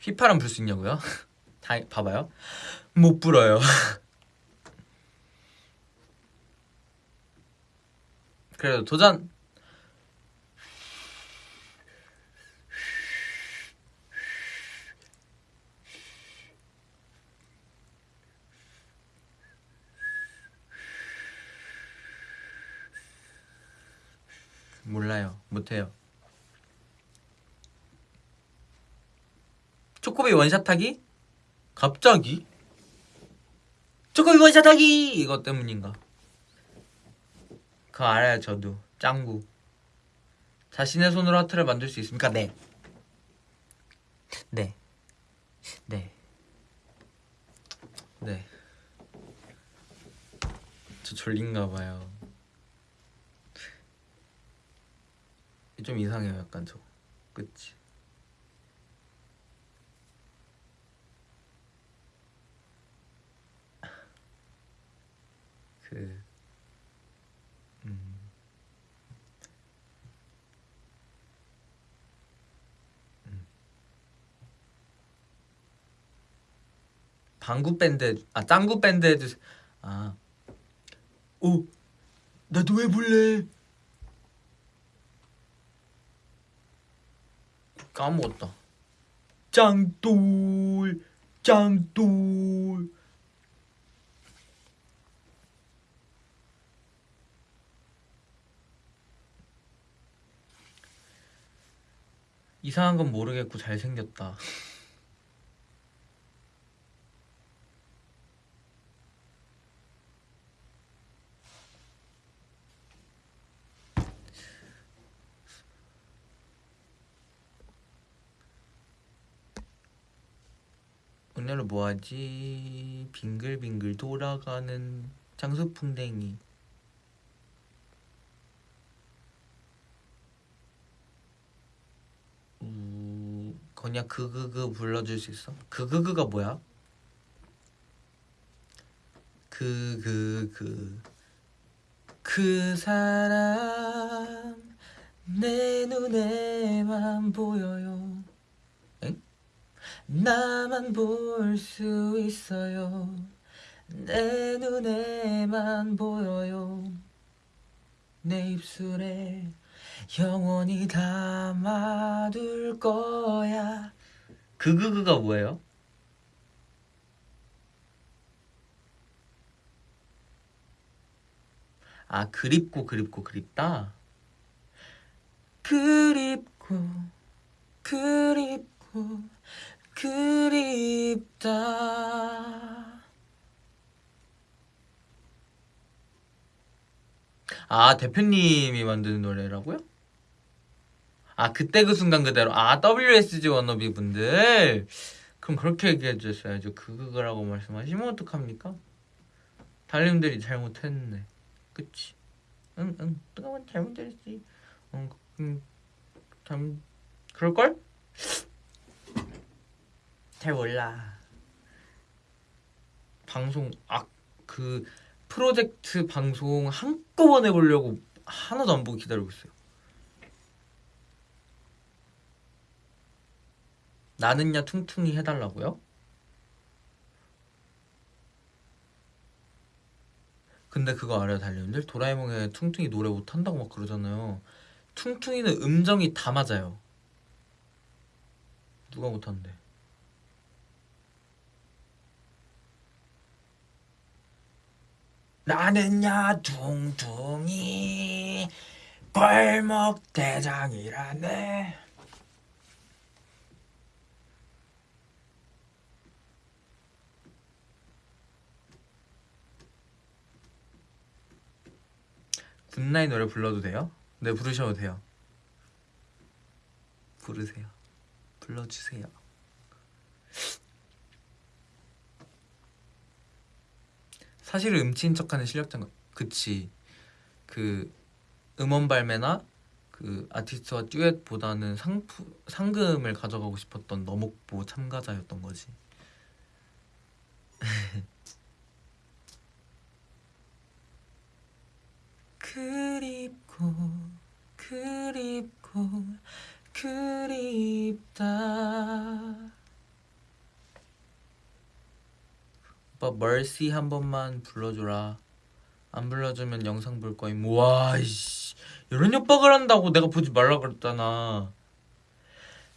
휘파람 불 수 있냐고요? 다 봐봐요. 못 불어요. 그래도 도전. 몰라요. 못해요. 초코비 원샷하기? 갑자기? 초코비 원샷하기! 이것 때문인가? 그거 알아요 저도 짱구 자신의 손으로 하트를 만들 수 있습니까? 네 네. 네. 네. 저 졸린가 봐요. 좀 이상해요, 약간 저. 그치? 그 음. 음. 방구 밴드 아 짱구 밴드 해주세요 아 오, 나도 왜 볼래? 까먹었다. 짱돌, 짱돌. 이상한 건 모르겠고 잘생겼다. 오늘은 뭐하지? 빙글빙글 돌아가는 장수풍뎅이 우... 건이야 그그그 불러줄 수 있어? 그그그가 뭐야? 그그그 그, 그 사람 내 눈에만 보여요 엥? 나만 볼 수 있어요 내 눈에만 보여요 내 입술에 영원히 담아둘 거야 그그그가 뭐예요? 아 그립고 그립고 그립다 그립고 그립고 그립다 아 대표님이 만드는 노래라고요? 아 그때 그 순간 그대로. 아 WSG 워너비 분들. 그럼 그렇게 얘기해 주셨어야죠. 그거라고 말씀하시면 어떡합니까? 달님들이 잘못했네. 그치? 응응. 뜨거운 잘못했지. 응, 응, 참 그럴걸? 잘 몰라. 방송 아그 프로젝트 방송 한꺼번에 보려고 하나도 안 보고 기다리고 있어요 나는야 퉁퉁이 해달라고요? 근데 그거 알아요 달님들? 도라에몽에 퉁퉁이 노래 못한다고 막 그러잖아요 퉁퉁이는 음정이 다 맞아요 누가 못한대 나는야 퉁퉁이 골목 대장이라네 굿나잇 노래 불러도 돼요? 네 부르셔도 돼요. 부르세요. 불러주세요. 사실 음치인 척하는 실력자가 그치. 그 음원 발매나 그 아티스트와 듀엣보다는 상품 상금을 가져가고 싶었던 너목보 참가자였던 거지 그립고 그립고 그립다. 오빠 멀시 한 번만 불러줘라. 안 불러주면 영상 볼 거임. 와 이씨. 이런 협박을 한다고 내가 보지 말라 그랬잖아.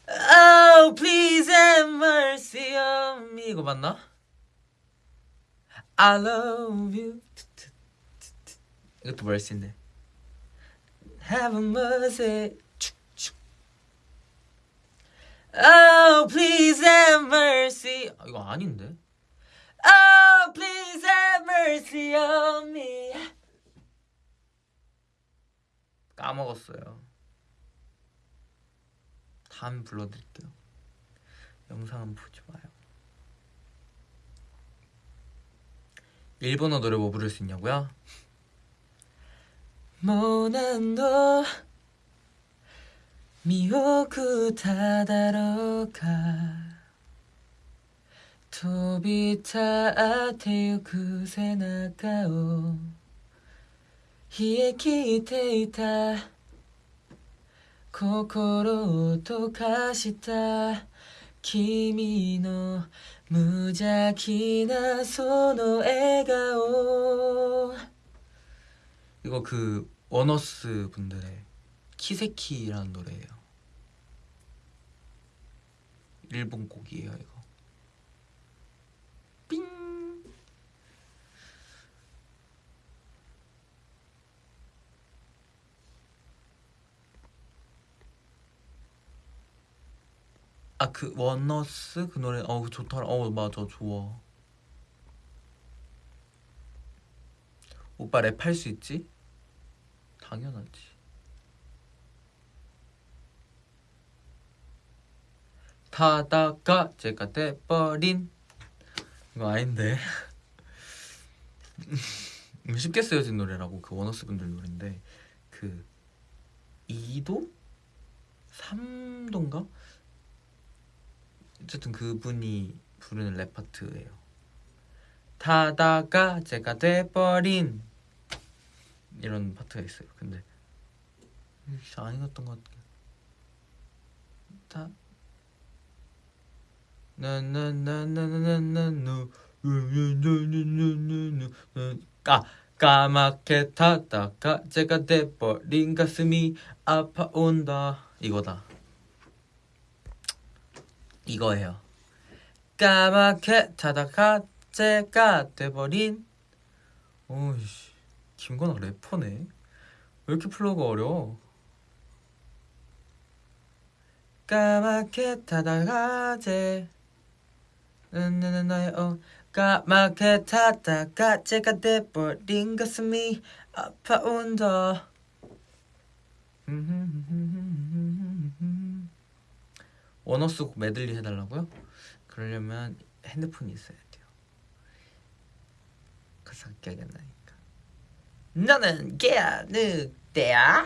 Oh please have mercy on me. 이거 맞나? I love you 이것도 멀시인데 Have mercy Oh please have mercy 아, 이거 아닌데 Oh please have mercy on me 까먹었어요 다음 불러드릴게요 영상은 보지 마요 일본어 노래 뭐 부를 수 있냐고요? もう何度見送っただろうか。飛び立ってゆく背中を冷え切っていた。心を溶かした。君の無邪気なその笑顔。動く 원어스 분들의 키세키라는 노래예요. 일본 곡이에요 이거. 삥. 아 그 원어스 그 노래 어 좋더라. 어 맞아 좋아. 오빠 랩할 수 있지? 당연하지. 타다가 제가 돼버린 이거 아닌데 음, 쉽게 쓰여진 노래라고 그 원어스 분들 노래인데 그 2도? 3도인가? 어쨌든 그분이 부르는 랩 파트예요. 타다가 제가 돼버린 이런 파트가 있어요. 근데 안 읽었던 것 같아. 다 나나나나나나누 까 까맣게 타다가 재가 돼버린 가슴이 아파온다 이거다 이거예요 까맣게 타다가 재가 돼버린 오이씨 김건아 래퍼네. 왜 이렇게 flow가 어려워 까맣게 타다가 재 나는 나의 어 까맣게 타다가 제가 돼버린 가슴이 아파온다 원어 쓰고 메들리 해달라고요? 그러려면 핸드폰이 있어야 돼요. 가사 나니까 너는 개야? 늑대야?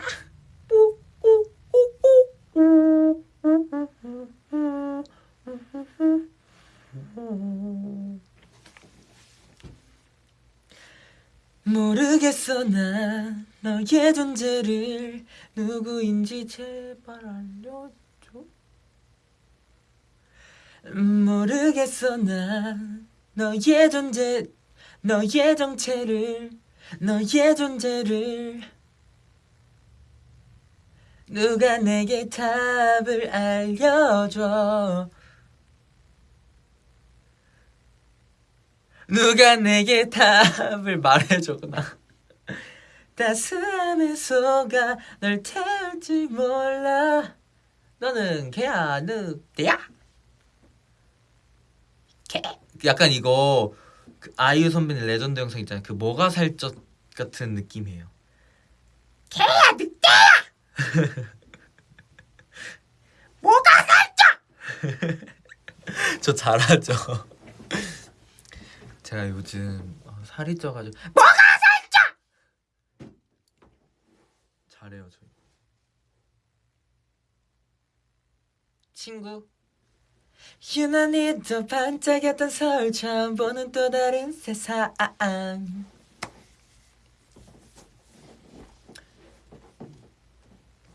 모르겠어 난 너의 존재를 누구인지 제발 알려줘. 모르겠어 난 너의 존재 너의 정체를 너의 존재를 누가 내게 답을 알려줘? 누가 내게 답을 말해줘구나. 따스함에 속아 널 태울지 몰라. 너는 개야 늑대야. 개. 약간 이거 그 아이유 선배님 레전드 영상 있잖아요. 그 뭐가 살쪘 같은 느낌이에요? 개야 늑대야! 뭐가 살쪄 저 잘하죠. 제가 요즘 어, 살이 쪄가지고. 뭐가 살쪄 잘해요 저 친구 유난히 더 반짝였던 서울 처음 보는 또 다른 세상.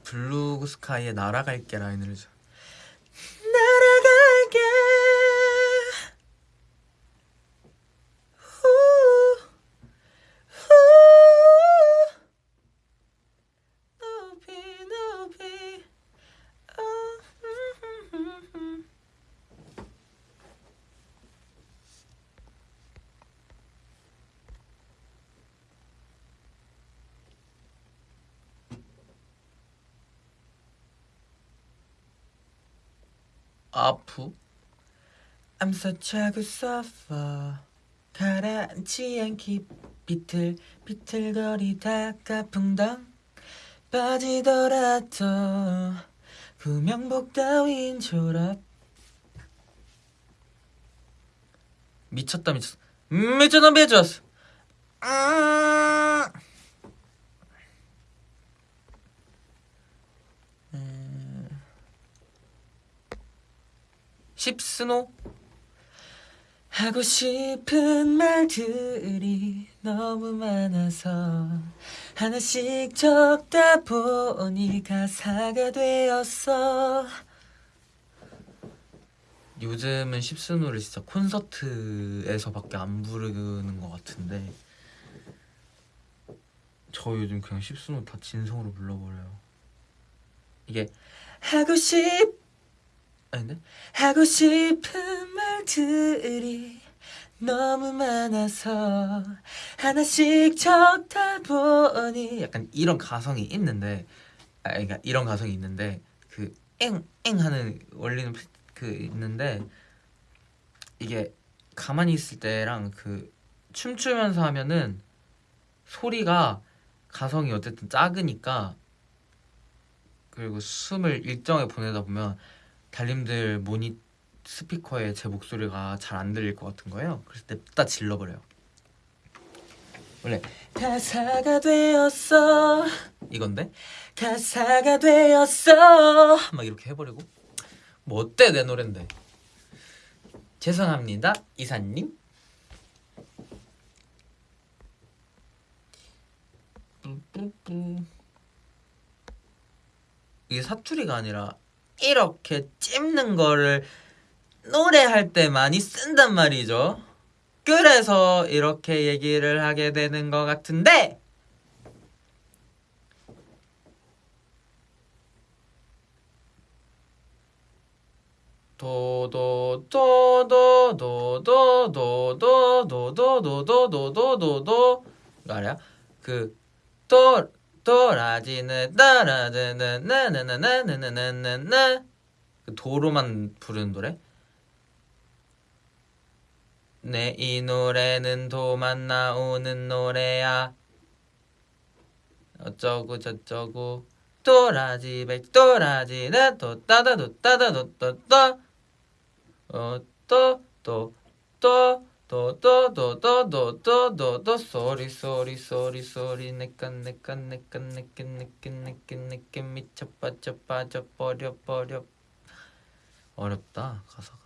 blue sky의 날아갈게 라인을 줘. 날아갈게 후, 후. 높이 높이 어, 음, 음, 음. 아프? I'm such a good suffer 가라앉지 않기 비틀 비틀거리다 가 풍덩 빠지더라도 구명복 따윈 졸업. 미쳤다 미쳤어. 미쳤다 미쳤어. 아. 십스노? 하고 싶은 말들이 너무 많아서 하나씩 적다 보니 가사가 되었어. 요즘은 십스노를 진짜 콘서트에서밖에 안 부르는 것 같은데 저 요즘 그냥 십스노 다 진성으로 불러버려요. 이게 하고 싶 아닌데? 하고 싶은 말들이 너무 많아서 하나씩 적다 보니 약간 이런 가성이 있는데 아 그러니까 이런 가성이 있는데 그 엥 엥 하는 원리는 그 있는데 이게 가만히 있을 때랑 그 춤추면서 하면은 소리가 가성이 어쨌든 작으니까 그리고 숨을 일정하게 보내다 보면 달님들 모니 스피커에 제 목소리가 잘 안 들릴 것 같은 거예요. 그래서 냅다 질러버려요. 원래 가사가 되었어 이건데 가사가 되었어 막 이렇게 해버리고 뭐 어때 내 노랜데 죄송합니다 이사님. 이게 사투리가 아니라 이렇게 찝는 거를 노래할 때 많이 쓴단 말이죠 그래서 이렇게 얘기를 하게 되는 것 같은데 도도도도도도도도도도도도도도도도 알아요? 그도 도 라지는 따라드는 나나나나나나나나 그 도로만 부르는 노래? 네이 노래는 도만 나오는 노래야. 어쩌고 저쩌고. 도라지 백 도라지는 도 따다 도 따다 도또또. 어또또또 또또또또또또 sorry sorry sorry sorry 내꺼 내꺼 내꺼 내꺼 내꺼 내꺼 내꺼 미쳐 빠져 빠져 버려 버려. 어렵다 가사가.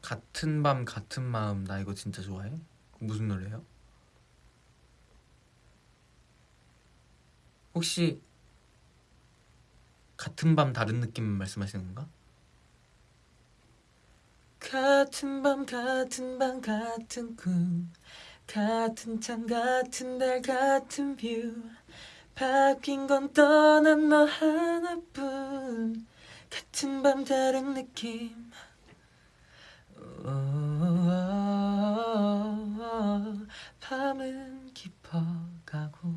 같은 밤 같은 마음 나 이거 진짜 좋아해? 무슨 노래예요? 혹시 같은 밤 다른 느낌 말씀하시는 건가? 같은 밤 같은 밤 같은 꿈 같은 창 같은 달 같은 view. 바뀐 건 떠난 너 하나뿐. 같은 밤 다른 느낌. 밤은 깊어가고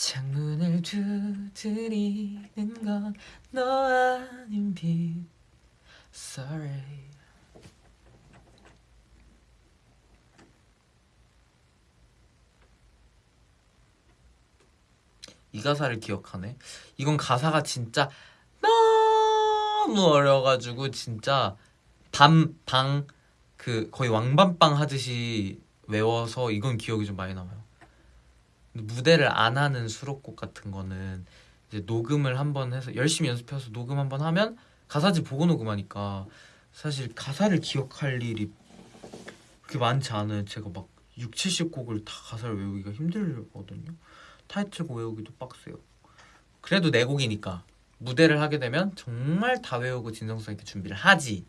창문을 두드리는 건 너 아닌 빛. Sorry. 이 가사를 기억하네? 이건 가사가 진짜 너무 어려가지고 진짜 밤 방 그 거의 왕밤빵 하듯이 외워서 이건 기억이 좀 많이 남아요 무대를 안 하는 수록곡 같은 거는 이제 녹음을 한번 해서 열심히 연습해서 녹음 한번 하면 가사지 보고 녹음하니까 사실 가사를 기억할 일이 그렇게 많지 않아요. 제가 막 6, 70곡을 다 가사를 외우기가 힘들거든요. 타이틀곡 외우기도 빡세요. 그래도 네 곡이니까 무대를 하게 되면 정말 다 외우고 진정성 있게 준비를 하지.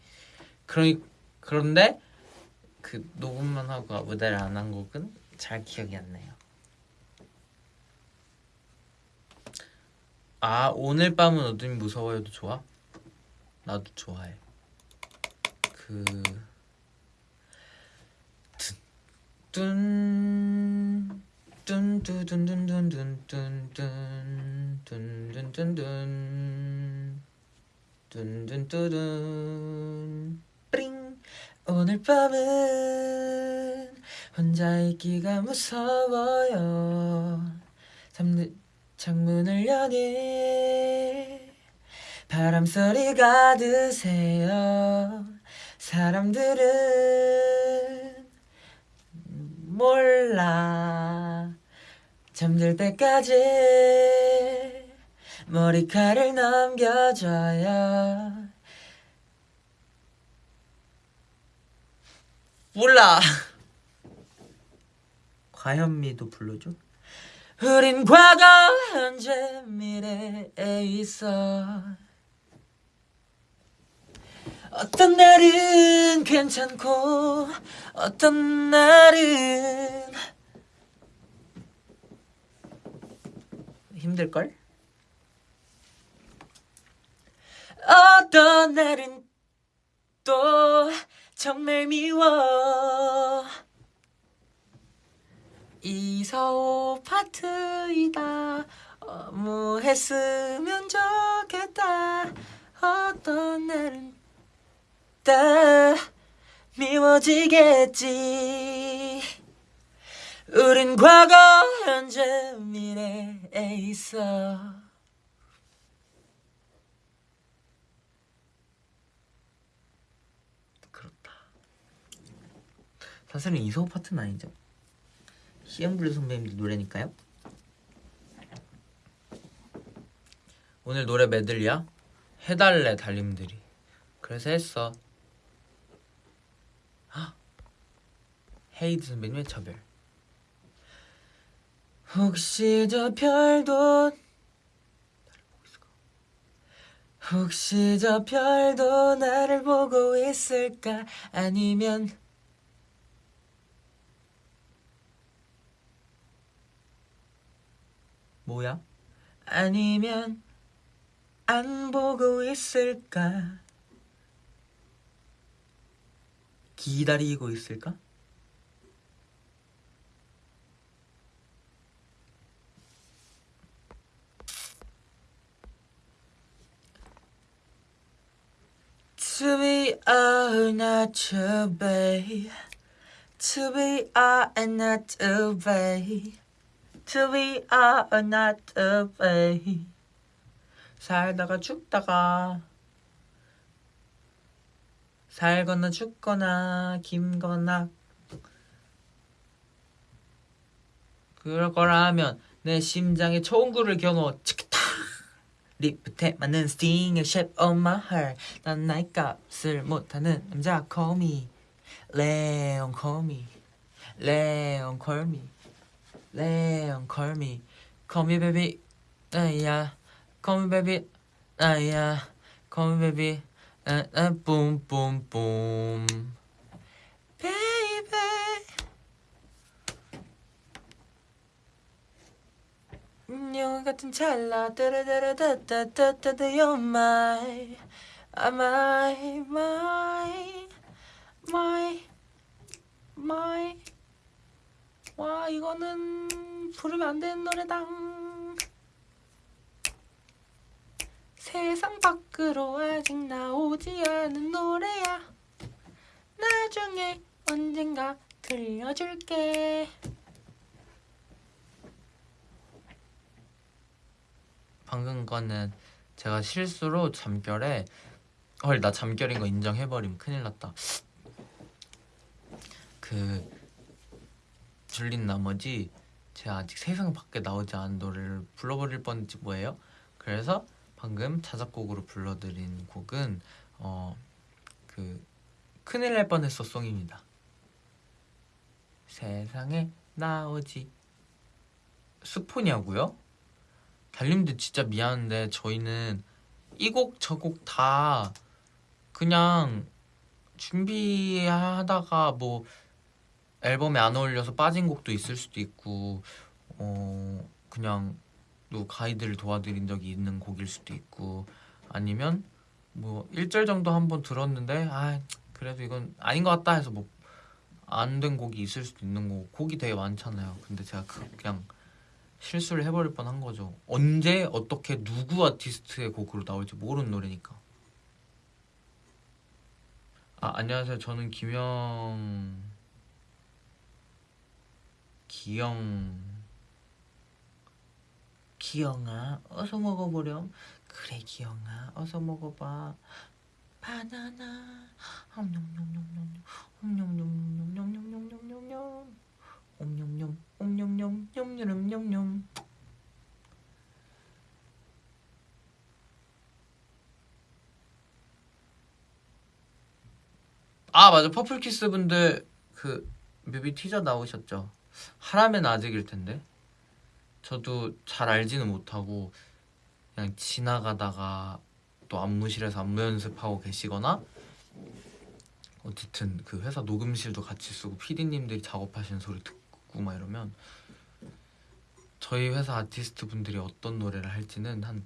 그러니 그런데 그 녹음만 하고 무대를 안 한 곡은 잘 기억이 안 나요. 아 오늘 밤은 어둠이 무서워요도 좋아? 나도 좋아해. 그 뚠, 뚠뚠뚠뚠뚠뚠뚠뚠뚠뚠뚠뚠뚠뚠뚠뚠뚠뚠 뚠뚠뚠뚠 뿌링 오늘 밤은 혼자 있기가 무서워요 잠들 창문을 여니 바람 소리가 드세요. 사람들은 몰라. 잠들 때까지 머리카락을 넘겨줘요. 몰라. 과현미도 불러줘 우린 과거 현재 미래에 있어 어떤 날은 괜찮고 어떤 날은 힘들걸? 어떤 날은 또 정말 미워 이사오 파트이다. 너무 했으면 좋겠다. 어떤 날은 다 미워지겠지. 우린 과거 현재 미래에 있어. 그렇다. 사실은 이사오 파트는 아니죠 CN블루 선배님들 노래니까요. 오늘 노래 메들리야? 해달래 달님들이. 그래서 했어. 헉! 헤이드 선배님의 차별. 혹시 저 별도 혹시 저 별도 나를 보고 있을까 아니면 뭐야? 아니면 안 보고 있을까? 기다리고 있을까? To be or not to be To be or not to be To be or not be 살다가 죽다가 살거나 죽거나 김거나. 그럴 거라면 내 심장에 총구를 겨누어 치키타 리프트에 맞는 스팅의 shape of my heart. 난 나의 값을 못하는 남자 call me. 레온 call me. 레온 call me 레온 call me call me baby 나야 call me baby 나야 call me baby 나나 boom boom boom baby 용 같은 찰나 따라따라따따따따 You're my my my my my 와 이거는 부르면 안 되는 노래다 세상 밖으로 아직 나오지 않은 노래야. 나중에 언젠가 들려줄게. 방금 거는 제가 실수로 잠결에 헐 나 잠결인 거 인정해버림. 큰일 났다. 그 줄린 나머지 제가 아직 세상 밖에 나오지 않은 노래를 불러버릴 뻔했지 뭐예요? 그래서 방금 자작곡으로 불러드린 곡은 어 그 큰일 날 뻔했어 송입니다. 세상에 나오지. 스포냐고요? 달님들 진짜 미안한데 저희는 이 곡 저 곡 다 그냥 준비하다가 뭐 앨범에 안 어울려서 빠진 곡도 있을 수도 있고 어 그냥 또 가이드를 도와드린 적이 있는 곡일 수도 있고 아니면 뭐 1절 정도 한번 들었는데 아 그래도 이건 아닌 것 같다 해서 뭐 안 된 곡이 있을 수도 있는 거고 곡이 되게 많잖아요 근데 제가 그 그냥 실수를 해버릴 뻔한 거죠. 언제 어떻게 누구 아티스트의 곡으로 나올지 모르는 노래니까. 아 안녕하세요. 저는 김영 기영 기영아 어서 먹어보렴. 그래 기영아 어서 먹어봐. 바나나 옴뇸뇸뇸뇸 옴뇸뇸뇸뇸뇸뇸뇸뇸 옴뇸뇸 옴뇸뇸 냠뇸뇸뇸뇸 아 맞아 퍼플키스 분들 그 뮤비 티저 나오셨죠 하라면 아직일 텐데 저도 잘 알지는 못하고 그냥 지나가다가 또 안무실에서 안무 연습하고 계시거나 어쨌든 그 회사 녹음실도 같이 쓰고 PD님들이 작업하시는 소리 듣고 막 이러면 저희 회사 아티스트 분들이 어떤 노래를 할지는 한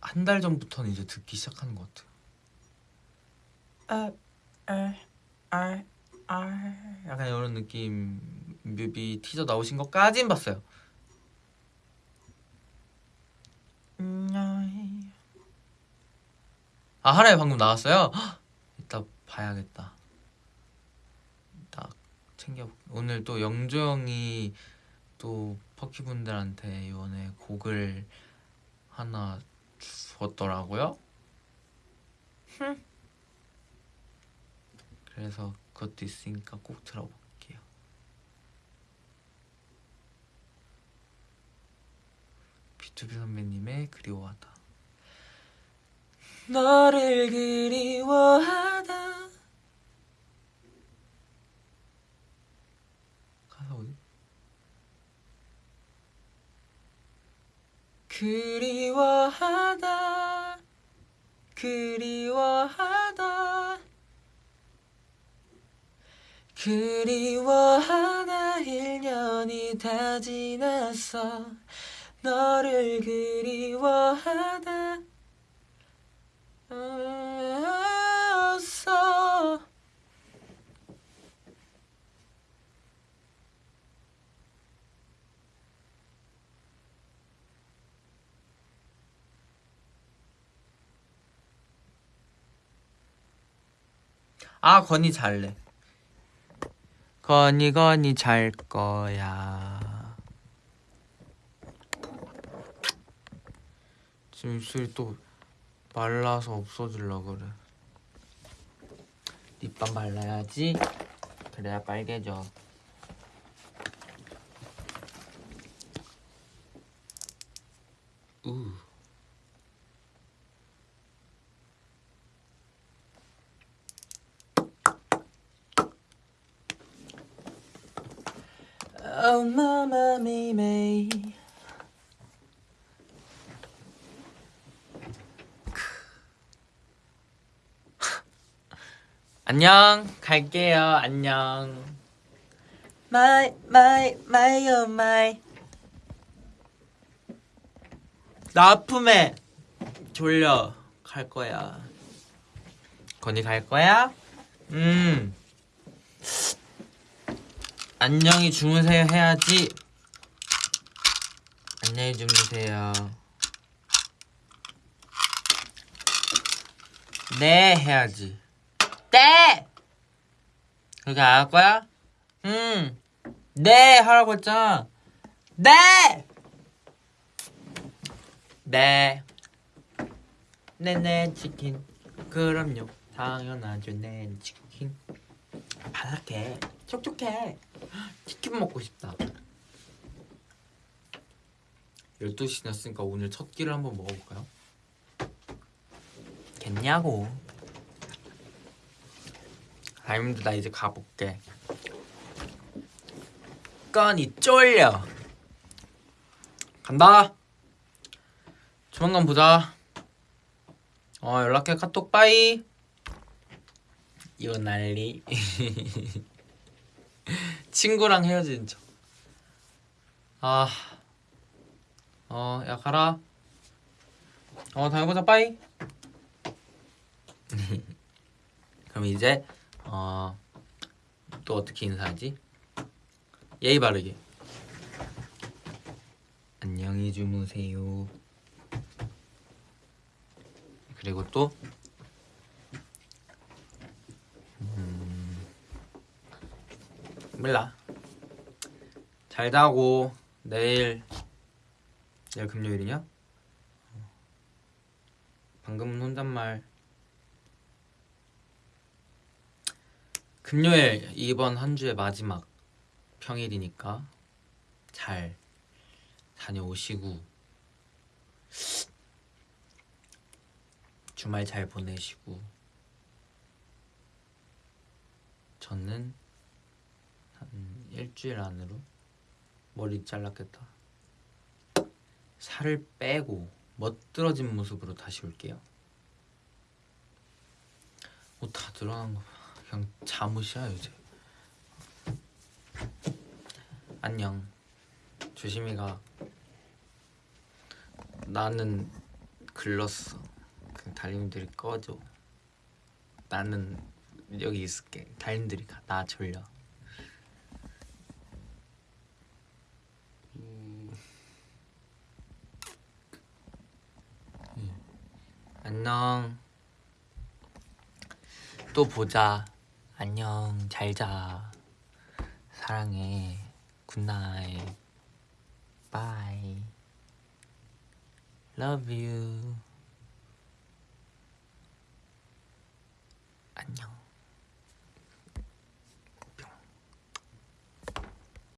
한 달 전부터는 이제 듣기 시작하는 것 같아요. 아, 아, 아, 아, 약간 이런 느낌 뮤비 티저 나오신 것까진 봤어요. 아 하나에 방금 나왔어요? 헉, 이따 봐야겠다. 딱 챙겨. 오늘 또 영조 형이 또 퍼키 분들한테 이번에 곡을 하나 주었더라고요. 그래서 그것도 있으니까 꼭 들어볼게요. 비투비 선배님의 그리워하다. 너를 그리워하다. 가사 어디? 그리워하다. 그리워하다. 그리워하다 1년이 다 지났어. 너를 그리워하다 없어. 아 건이 잘래 건이 건이 잘 거야. 지금 입술이 또 말라서 없어질라 그래. 립밤 발라야지. 그래야 빨개져. 우 Oh mama me me. 안녕 갈게요. 안녕. 마이 마이 마이 어 마이 나 아픔에 졸려 갈 거야. 건이 갈 거야? 음 안녕히 주무세요. 해야지. 안녕히 주무세요. 네 해야지. 네! 그렇게 안 할 거야? 음네 하라고 했잖아. 네! 네. 네네 치킨. 그럼요. 당연하죠. 네 치킨. 바삭해. 촉촉해 치킨 먹고 싶다. 12시 났으니까 오늘 첫 끼를 한번 먹어볼까요? 겠냐고. 아임도 나 이제 가볼게. 건이 쫄려. 간다. 조만간 보자. 어 연락해. 카톡. 빠이. 이거 난리 친구랑 헤어진 척. 아, 어, 야 가라. 어, 다음에 보자, 빠이. 그럼 이제 어, 또 어떻게 인사하지? 예의 바르게. 안녕히 주무세요. 그리고 또 몰라 잘 자고 내일 내일 금요일이냐? 방금은 혼잣말 금요일 이번 한 주의 마지막 평일이니까 잘 다녀오시고 주말 잘 보내시고 저는 한 일주일 안으로 머리 잘랐겠다. 살을 빼고 멋들어진 모습으로 다시 올게요. 옷 다 드러난 거 그냥 잠옷이야 요새. 안녕. 조심히 가. 나는 글렀어. 그 달님들이 꺼줘. 나는 여기 있을게. 달님들이 가. 나 졸려. 안녕. 또 보자. 안녕. 잘자. 사랑해. 굿나잇. 바이. You. 안녕.